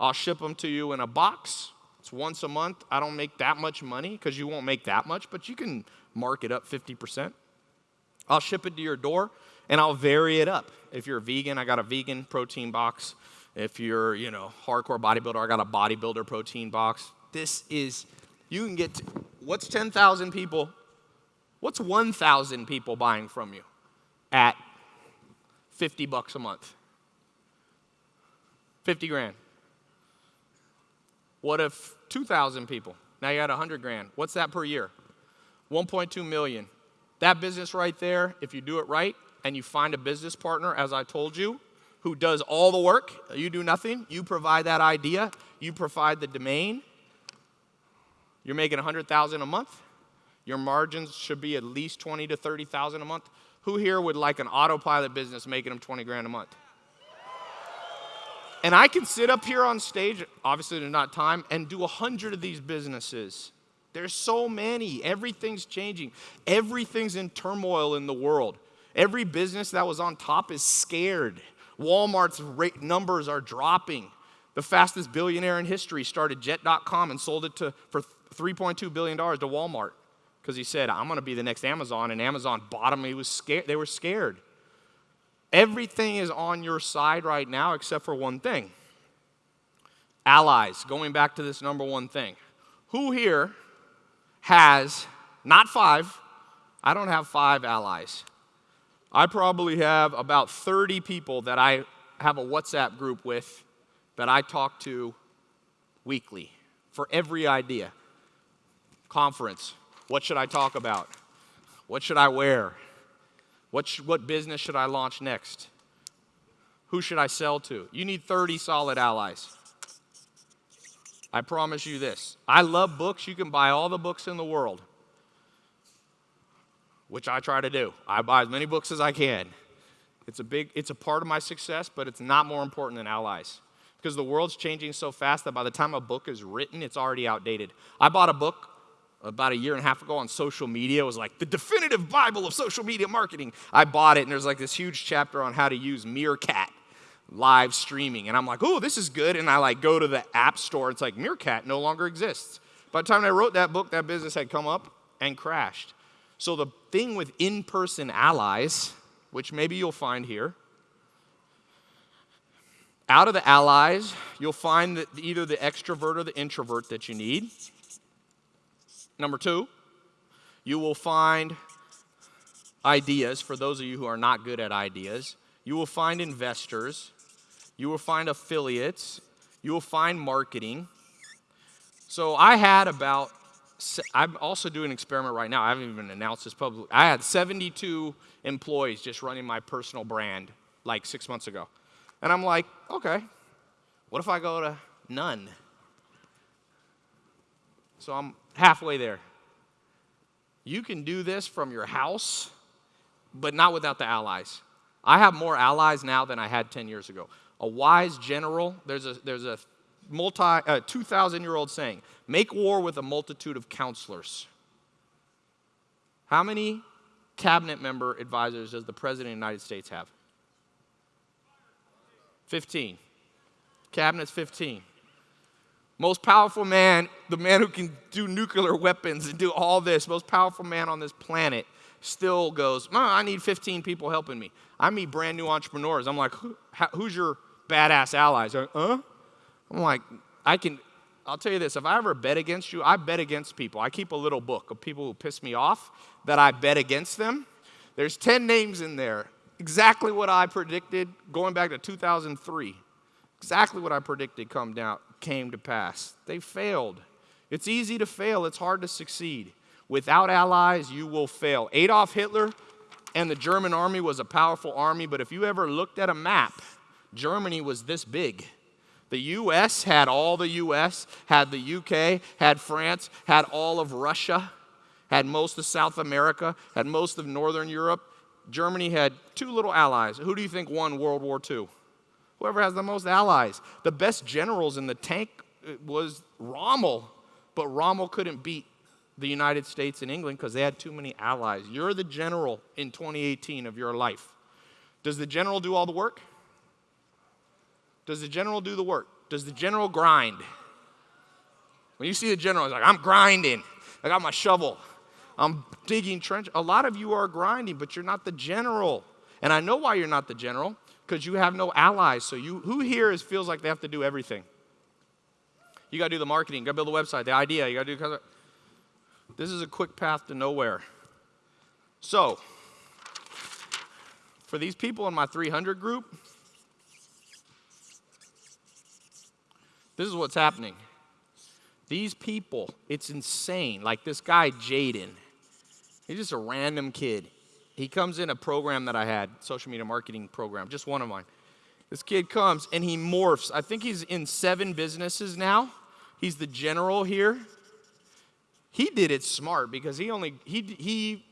I'll ship them to you in a box it's once a month. I don't make that much money because you won't make that much, but you can mark it up 50%. I'll ship it to your door and I'll vary it up. If you're a vegan, I got a vegan protein box. If you're, you know, hardcore bodybuilder, I got a bodybuilder protein box. This is, you can get, to, what's 10,000 people? What's 1,000 people buying from you at 50 bucks a month? 50 grand. What if 2,000 people? Now you got 100 grand. What's that per year? 1.2 million. That business right there, if you do it right and you find a business partner, as I told you, who does all the work, you do nothing, you provide that idea, you provide the domain, you're making 100,000 a month. Your margins should be at least 20 to 30,000 a month. Who here would like an autopilot business making them 20 grand a month? And I can sit up here on stage, obviously there's not time, and do a hundred of these businesses. There's so many. Everything's changing. Everything's in turmoil in the world. Every business that was on top is scared. Walmart's rate numbers are dropping. The fastest billionaire in history started Jet.com and sold it to, for $3.2 billion to Walmart because he said, I'm going to be the next Amazon. And Amazon bought him. He was scared. They were scared. Everything is on your side right now except for one thing allies. Going back to this number one thing. Who here has not five, I don't have five allies. I probably have about 30 people that I have a WhatsApp group with that I talk to weekly for every idea. Conference, what should I talk about? What should I wear? What, sh- what business should I launch next? Who should I sell to? You need 30 solid allies. I promise you this. I love books. You can buy all the books in the world, which I try to do. I buy as many books as I can. It's a big, it's a part of my success, but it's not more important than allies. Because the world's changing so fast that by the time a book is written, it's already outdated. I bought a book about a year and a half ago on social media. It was like the definitive Bible of social media marketing. I bought it, and there's like this huge chapter on how to use Meerkat live streaming. And I'm like, oh, this is good. And I like go to the app store. It's like Meerkat no longer exists. By the time I wrote that book, that business had come up and crashed. So the thing with in-person allies, which maybe you'll find here, out of the allies, you'll find that either the extrovert or the introvert that you need. Number two, you will find ideas for those of you who are not good at ideas. You will find investors. You will find affiliates. You will find marketing. So I had about, I'm also doing an experiment right now. I haven't even announced this publicly. I had 72 employees just running my personal brand like six months ago. And I'm like, okay, what if I go to none? So I'm halfway there. You can do this from your house, but not without the allies. I have more allies now than I had 10 years ago. A wise general, there's a, there's a multi, uh, 2,000 year old saying, make war with a multitude of counselors. How many cabinet member advisors does the President of the United States have? 15. Cabinet's 15. Most powerful man, the man who can do nuclear weapons and do all this, most powerful man on this planet, still goes, I need 15 people helping me. I meet brand new entrepreneurs. I'm like, Who, who's your badass allies? Like, huh? I'm like, I can, I'll tell you this if I ever bet against you, I bet against people. I keep a little book of people who piss me off that I bet against them. There's 10 names in there. Exactly what I predicted going back to 2003. Exactly what I predicted come down, came to pass. They failed. It's easy to fail, it's hard to succeed. Without allies, you will fail. Adolf Hitler and the German army was a powerful army, but if you ever looked at a map, Germany was this big. The US had all the US, had the UK, had France, had all of Russia, had most of South America, had most of Northern Europe. Germany had two little allies. Who do you think won World War II? Whoever has the most allies. The best generals in the tank uh, was Rommel, but Rommel couldn't beat the United States and England because they had too many allies. You're the general in 2018 of your life. Does the general do all the work? Does the general do the work? Does the general grind? When you see the general, he's like, I'm grinding. I got my shovel. I'm digging trench. A lot of you are grinding, but you're not the general. And I know why you're not the general, because you have no allies. So you who here is, feels like they have to do everything? You gotta do the marketing, you gotta build the website, the idea, you gotta do this is a quick path to nowhere. So, for these people in my 300 group, this is what's happening. These people, it's insane. Like this guy, Jaden, he's just a random kid. He comes in a program that I had, social media marketing program, just one of mine. This kid comes and he morphs. I think he's in seven businesses now. He's the general here. He did it smart because he only he he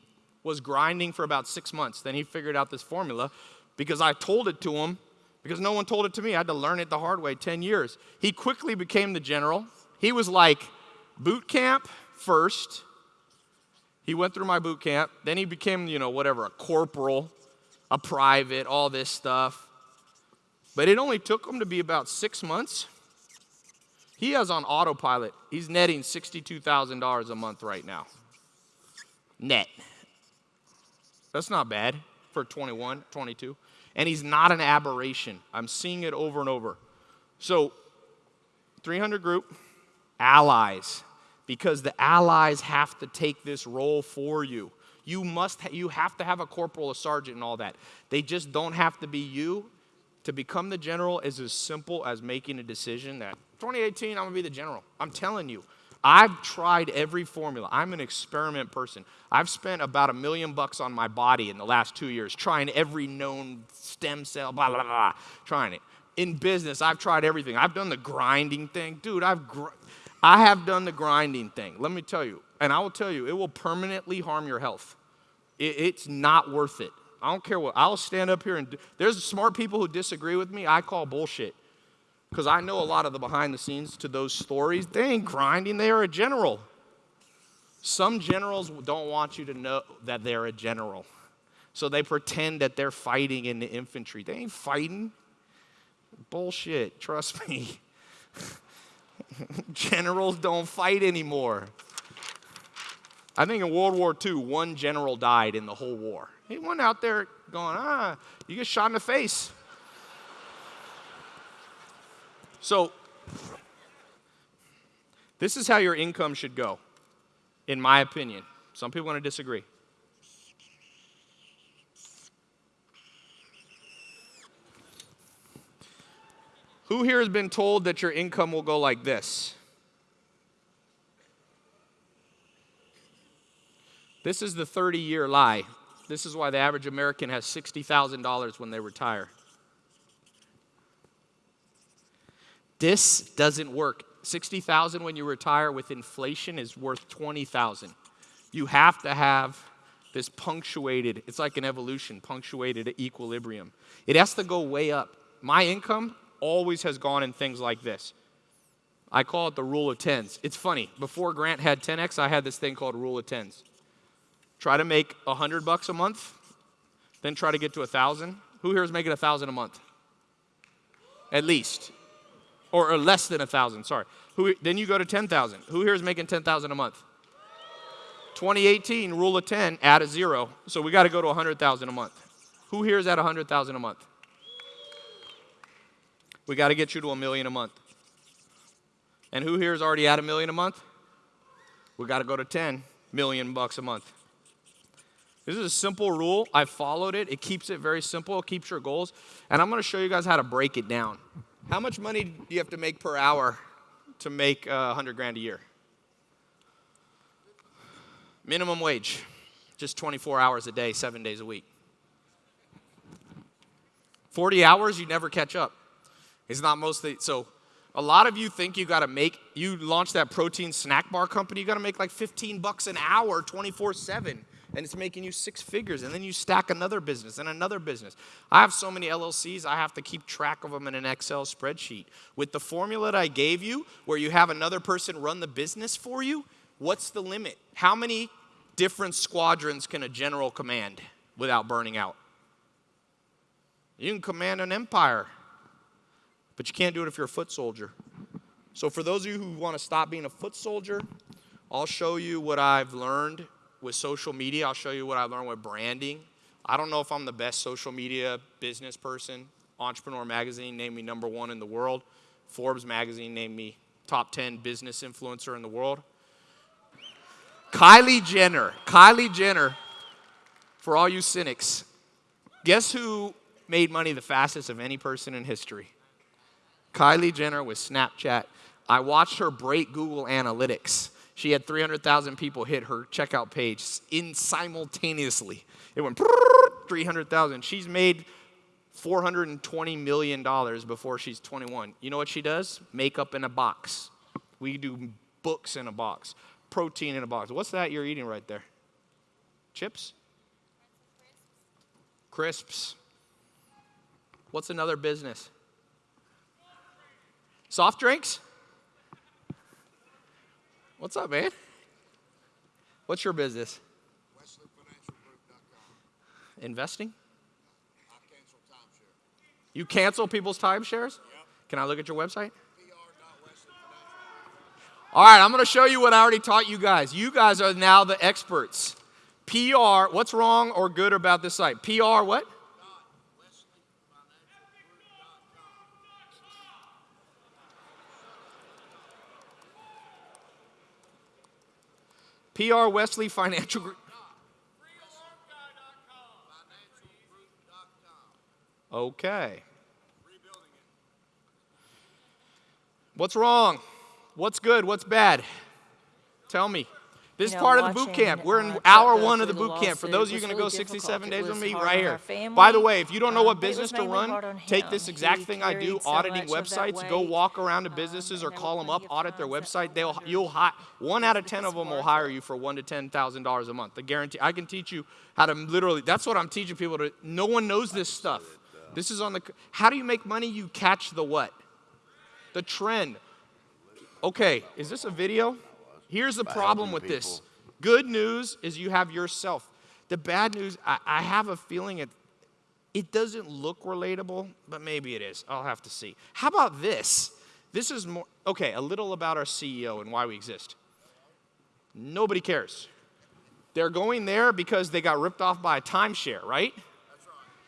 was grinding for about 6 months. Then he figured out this formula because I told it to him because no one told it to me. I had to learn it the hard way 10 years. He quickly became the general. He was like boot camp first. He went through my boot camp. Then he became, you know, whatever, a corporal, a private, all this stuff. But it only took him to be about six months. He has on autopilot. He's netting $62,000 a month right now. Net. That's not bad for 21, 22. And he's not an aberration. I'm seeing it over and over. So, 300 group, allies. Because the allies have to take this role for you. You must ha- you have to have a corporal, a sergeant and all that. They just don't have to be you. To become the general is as simple as making a decision that 2018 I'm to be the general. I'm telling you. I've tried every formula. I'm an experiment person. I've spent about a million bucks on my body in the last 2 years trying every known stem cell blah blah blah, trying it. In business, I've tried everything. I've done the grinding thing. Dude, I've gr- I have done the grinding thing. Let me tell you, and I will tell you, it will permanently harm your health. It, it's not worth it. I don't care what. I'll stand up here and there's smart people who disagree with me. I call bullshit because I know a lot of the behind the scenes to those stories. They ain't grinding. They are a general. Some generals don't want you to know that they're a general, so they pretend that they're fighting in the infantry. They ain't fighting. Bullshit. Trust me. Generals don't fight anymore. I think in World War II, one general died in the whole war. He went out there going, ah, you get shot in the face. So, this is how your income should go, in my opinion. Some people going to disagree. Who here has been told that your income will go like this? This is the 30 year lie. This is why the average American has $60,000 when they retire. This doesn't work. 60,000 when you retire with inflation is worth 20,000. You have to have this punctuated, it's like an evolution, punctuated equilibrium. It has to go way up. My income always has gone in things like this. I call it the rule of tens. It's funny. Before Grant had 10x, I had this thing called rule of tens. Try to make 100 bucks a month, then try to get to a 1,000. Who here is making a 1,000 a month? At least. Or, or less than a 1,000, sorry. Who, then you go to 10,000. Who here is making 10,000 a month? 2018, rule of 10, add a zero. So we got to go to 100,000 a month. Who here is at 100,000 a month? We got to get you to a million a month. And who here is already at a million a month? We got to go to 10 million bucks a month. This is a simple rule. I followed it. It keeps it very simple. It keeps your goals. And I'm going to show you guys how to break it down. How much money do you have to make per hour to make uh, 100 grand a year? Minimum wage, just 24 hours a day, seven days a week. 40 hours, you never catch up. It's not mostly, so a lot of you think you gotta make, you launch that protein snack bar company, you gotta make like 15 bucks an hour 24 7 and it's making you six figures and then you stack another business and another business. I have so many llcs i have to keep track of them in an excel spreadsheet. With the formula that i gave you where you have another person run the business for you what's the limit? How many different squadrons can a general command without burning out? You can command an empire but you can't do it if you're a foot soldier so for those of you who want to stop being a foot soldier i'll show you what i've learned with social media. I'll show you what I learned with branding. I don't know if I'm the best social media business person. Entrepreneur Magazine named me number one in the world. Forbes Magazine named me top 10 business influencer in the world. Kylie Jenner, Kylie Jenner, for all you cynics, guess who made money the fastest of any person in history? Kylie Jenner with Snapchat. I watched her break Google Analytics. She had 300,000 people hit her checkout page in simultaneously. It went 300,000. She's made $420 million before she's 21. You know what she does? Makeup in a box. We do books in a box, protein in a box. What's that you're eating right there? Chips? Crisps. What's another business? Soft drinks? What's up, man? What's your business? Investing? I cancel timeshare. You cancel people's timeshares? Yep. Can I look at your website? All right, I'm going to show you what I already taught you guys. You guys are now the experts. PR, what's wrong or good about this site? PR what? PR Wesley Financial Group. Okay. What's wrong? What's good? What's bad? Tell me. This You is know, part of the boot camp. We're in uh, hour one of the boot camp. For those of you going to really go 67 days It with me, right here. family, By the way, if you don't know um, what but it was business to run, take this exact thing I do, so auditing much of that websites. Go walk around to um, businesses or call them up, audit their website. They'll you'll hi- one out of ten of them will hire you for one to ten thousand dollars a month. The guarantee. I can teach you how to literally. That's what I'm teaching people to. No one knows this stuff. This is on the. How do you make money? You catch the what? The trend. Okay, is this a video? Here's the problem with this. Good news is you have yourself. The bad news, I, I have a feeling it, it doesn't look relatable, but maybe it is. I'll have to see. How about this? This is more, okay, a little about our CEO and why we exist. Nobody cares. They're going there because they got ripped off by a timeshare, right?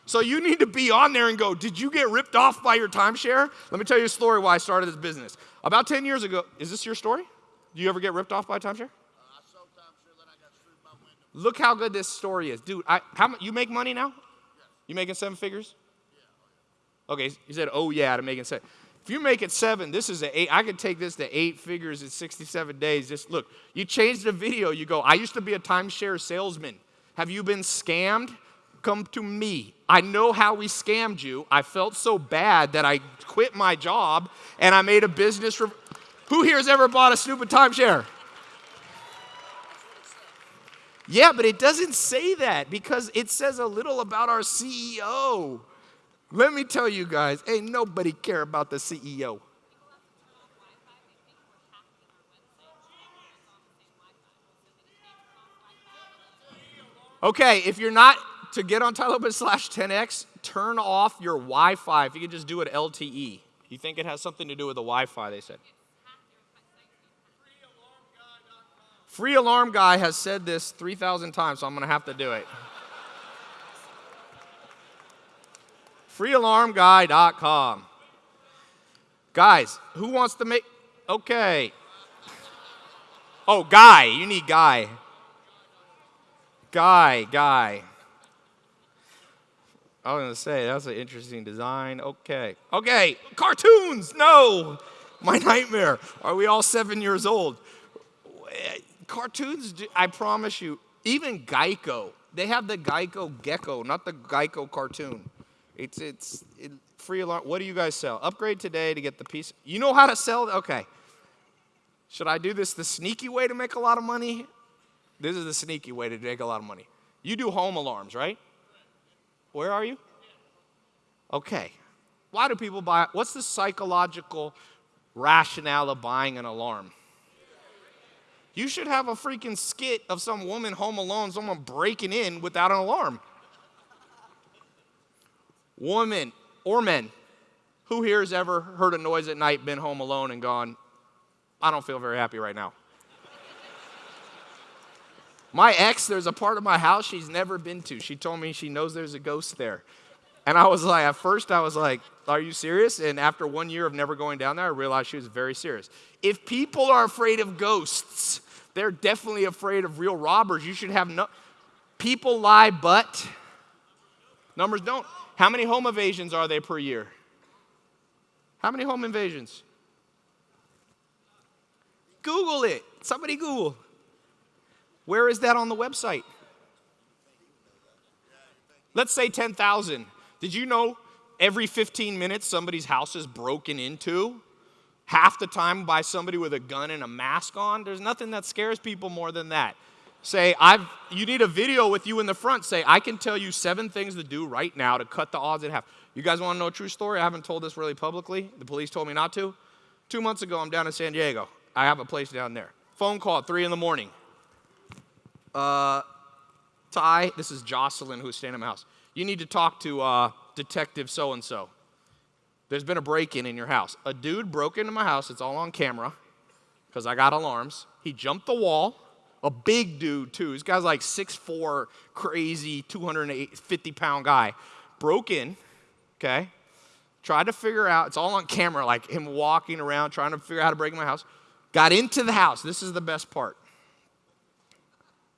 So you need to be on there and go, Did you get ripped off by your timeshare? Let me tell you a story why I started this business. About 10 years ago, is this your story? Do you ever get ripped off by a timeshare? Uh, I sold timeshare, then I got sued by Wyndham. Look how good this story is. Dude, I, how, you make money now? You making seven figures? Oh, okay, you said, oh yeah, to making seven. If you make it seven, this is an eight. I could take this to eight figures in 67 days. Just look, you change the video. You go, I used to be a timeshare salesman. Have you been scammed? Come to me. I know how we scammed you. I felt so bad that I quit my job and I made a business. Re- Who here has ever bought a stupid timeshare? Yeah, but it doesn't say that because it says a little about our CEO. Let me tell you guys, ain't nobody care about the CEO. Okay, if you're not to get on Tylobit slash 10x, turn off your Wi-Fi. If you could just do it LTE. You think it has something to do with the Wi-Fi? They said. Free Alarm Guy has said this 3,000 times, so I'm going to have to do it. FreeAlarmGuy.com. Guys, who wants to make. Okay. Oh, Guy. You need Guy. Guy, Guy. I was to say, that's an interesting design. Okay. Okay. Cartoons. No. My nightmare. Are we all seven years old? Cartoons, I promise you, even Geico, they have the Geico Gecko, not the Geico cartoon. It's it's it, free alarm. What do you guys sell? Upgrade today to get the piece. You know how to sell? Okay. Should I do this the sneaky way to make a lot of money? This is the sneaky way to make a lot of money. You do home alarms, right? Where are you? Okay. Why do people buy? What's the psychological rationale of buying an alarm? You should have a freaking skit of some woman home alone, someone breaking in without an alarm. Woman or men, who here has ever heard a noise at night, been home alone, and gone, I don't feel very happy right now? My ex, there's a part of my house she's never been to. She told me she knows there's a ghost there. And I was like, at first, I was like, Are you serious? And after one year of never going down there, I realized she was very serious. If people are afraid of ghosts, they're definitely afraid of real robbers. You should have no. People lie, but numbers don't. How many home invasions are they per year? How many home invasions? Google it. Somebody Google. Where is that on the website? Let's say 10,000. Did you know every 15 minutes somebody's house is broken into? Half the time by somebody with a gun and a mask on? There's nothing that scares people more than that. Say, I've, you need a video with you in the front. Say, I can tell you seven things to do right now to cut the odds in half. You guys want to know a true story? I haven't told this really publicly. The police told me not to. Two months ago, I'm down in San Diego. I have a place down there. Phone call at 3 in the morning. Uh, Tai, this is Jocelyn who's staying in my house. You need to talk to uh, Detective so and so. There's been a break in in your house. A dude broke into my house. It's all on camera because I got alarms. He jumped the wall. A big dude, too. This guy's like 6'4, crazy, 250 pound guy. Broke in, okay? Tried to figure out, it's all on camera, like him walking around trying to figure out how to break in my house. Got into the house. This is the best part.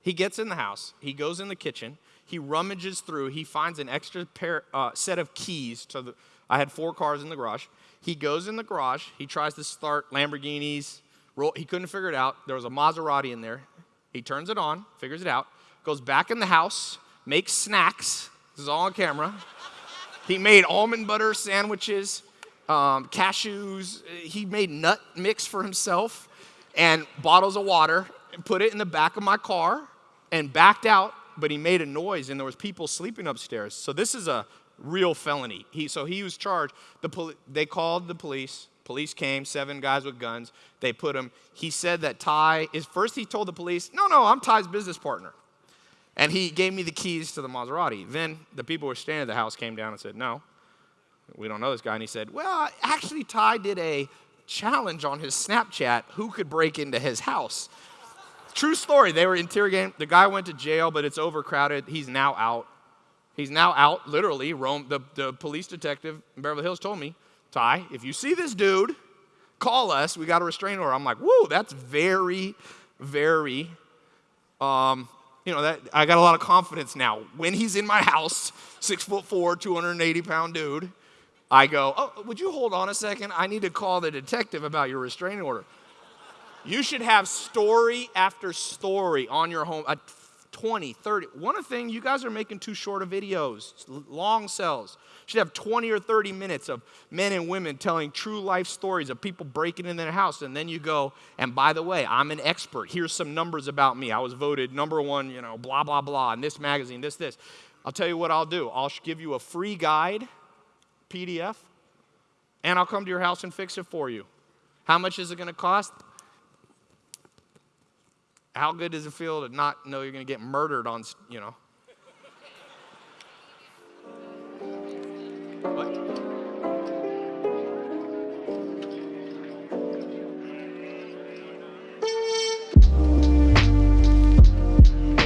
He gets in the house, he goes in the kitchen, he rummages through, he finds an extra pair, uh, set of keys to the. I had four cars in the garage. He goes in the garage, he tries to start Lamborghinis, roll, he couldn't figure it out. There was a Maserati in there. He turns it on, figures it out, goes back in the house, makes snacks. This is all on camera. He made almond butter sandwiches, um, cashews. He made nut mix for himself and bottles of water and put it in the back of my car and backed out. But he made a noise and there was people sleeping upstairs. So this is a real felony. He, so he was charged. The poli- they called the police. Police came, seven guys with guns. They put him. He said that Tai is first. He told the police, "No, no, I'm Tai's business partner." And he gave me the keys to the Maserati. Then the people who were staying at the house came down and said, No, we don't know this guy. And he said, Well, actually, Tai did a challenge on his Snapchat who could break into his house. True story. They were interrogating. The guy went to jail, but it's overcrowded. He's now out. He's now out, literally. Rome, the, the police detective in Beverly Hills told me, Tai, if you see this dude, call us. We got a restraining order. I'm like, whoa, that's very, very um, you know, that I got a lot of confidence now. When he's in my house, six foot four, 280 pound dude, I go, oh, would you hold on a second? I need to call the detective about your restraining order. You should have story after story on your home, at 20, 30. One of thing, you guys are making too short of videos, long cells. Should have 20 or 30 minutes of men and women telling true life stories of people breaking in their house. And then you go, and by the way, I'm an expert. Here's some numbers about me. I was voted number one, you know, blah, blah, blah, in this magazine, this, this. I'll tell you what I'll do. I'll give you a free guide, PDF, and I'll come to your house and fix it for you. How much is it going to cost? How good does it feel to not know you're going to get murdered on, you know?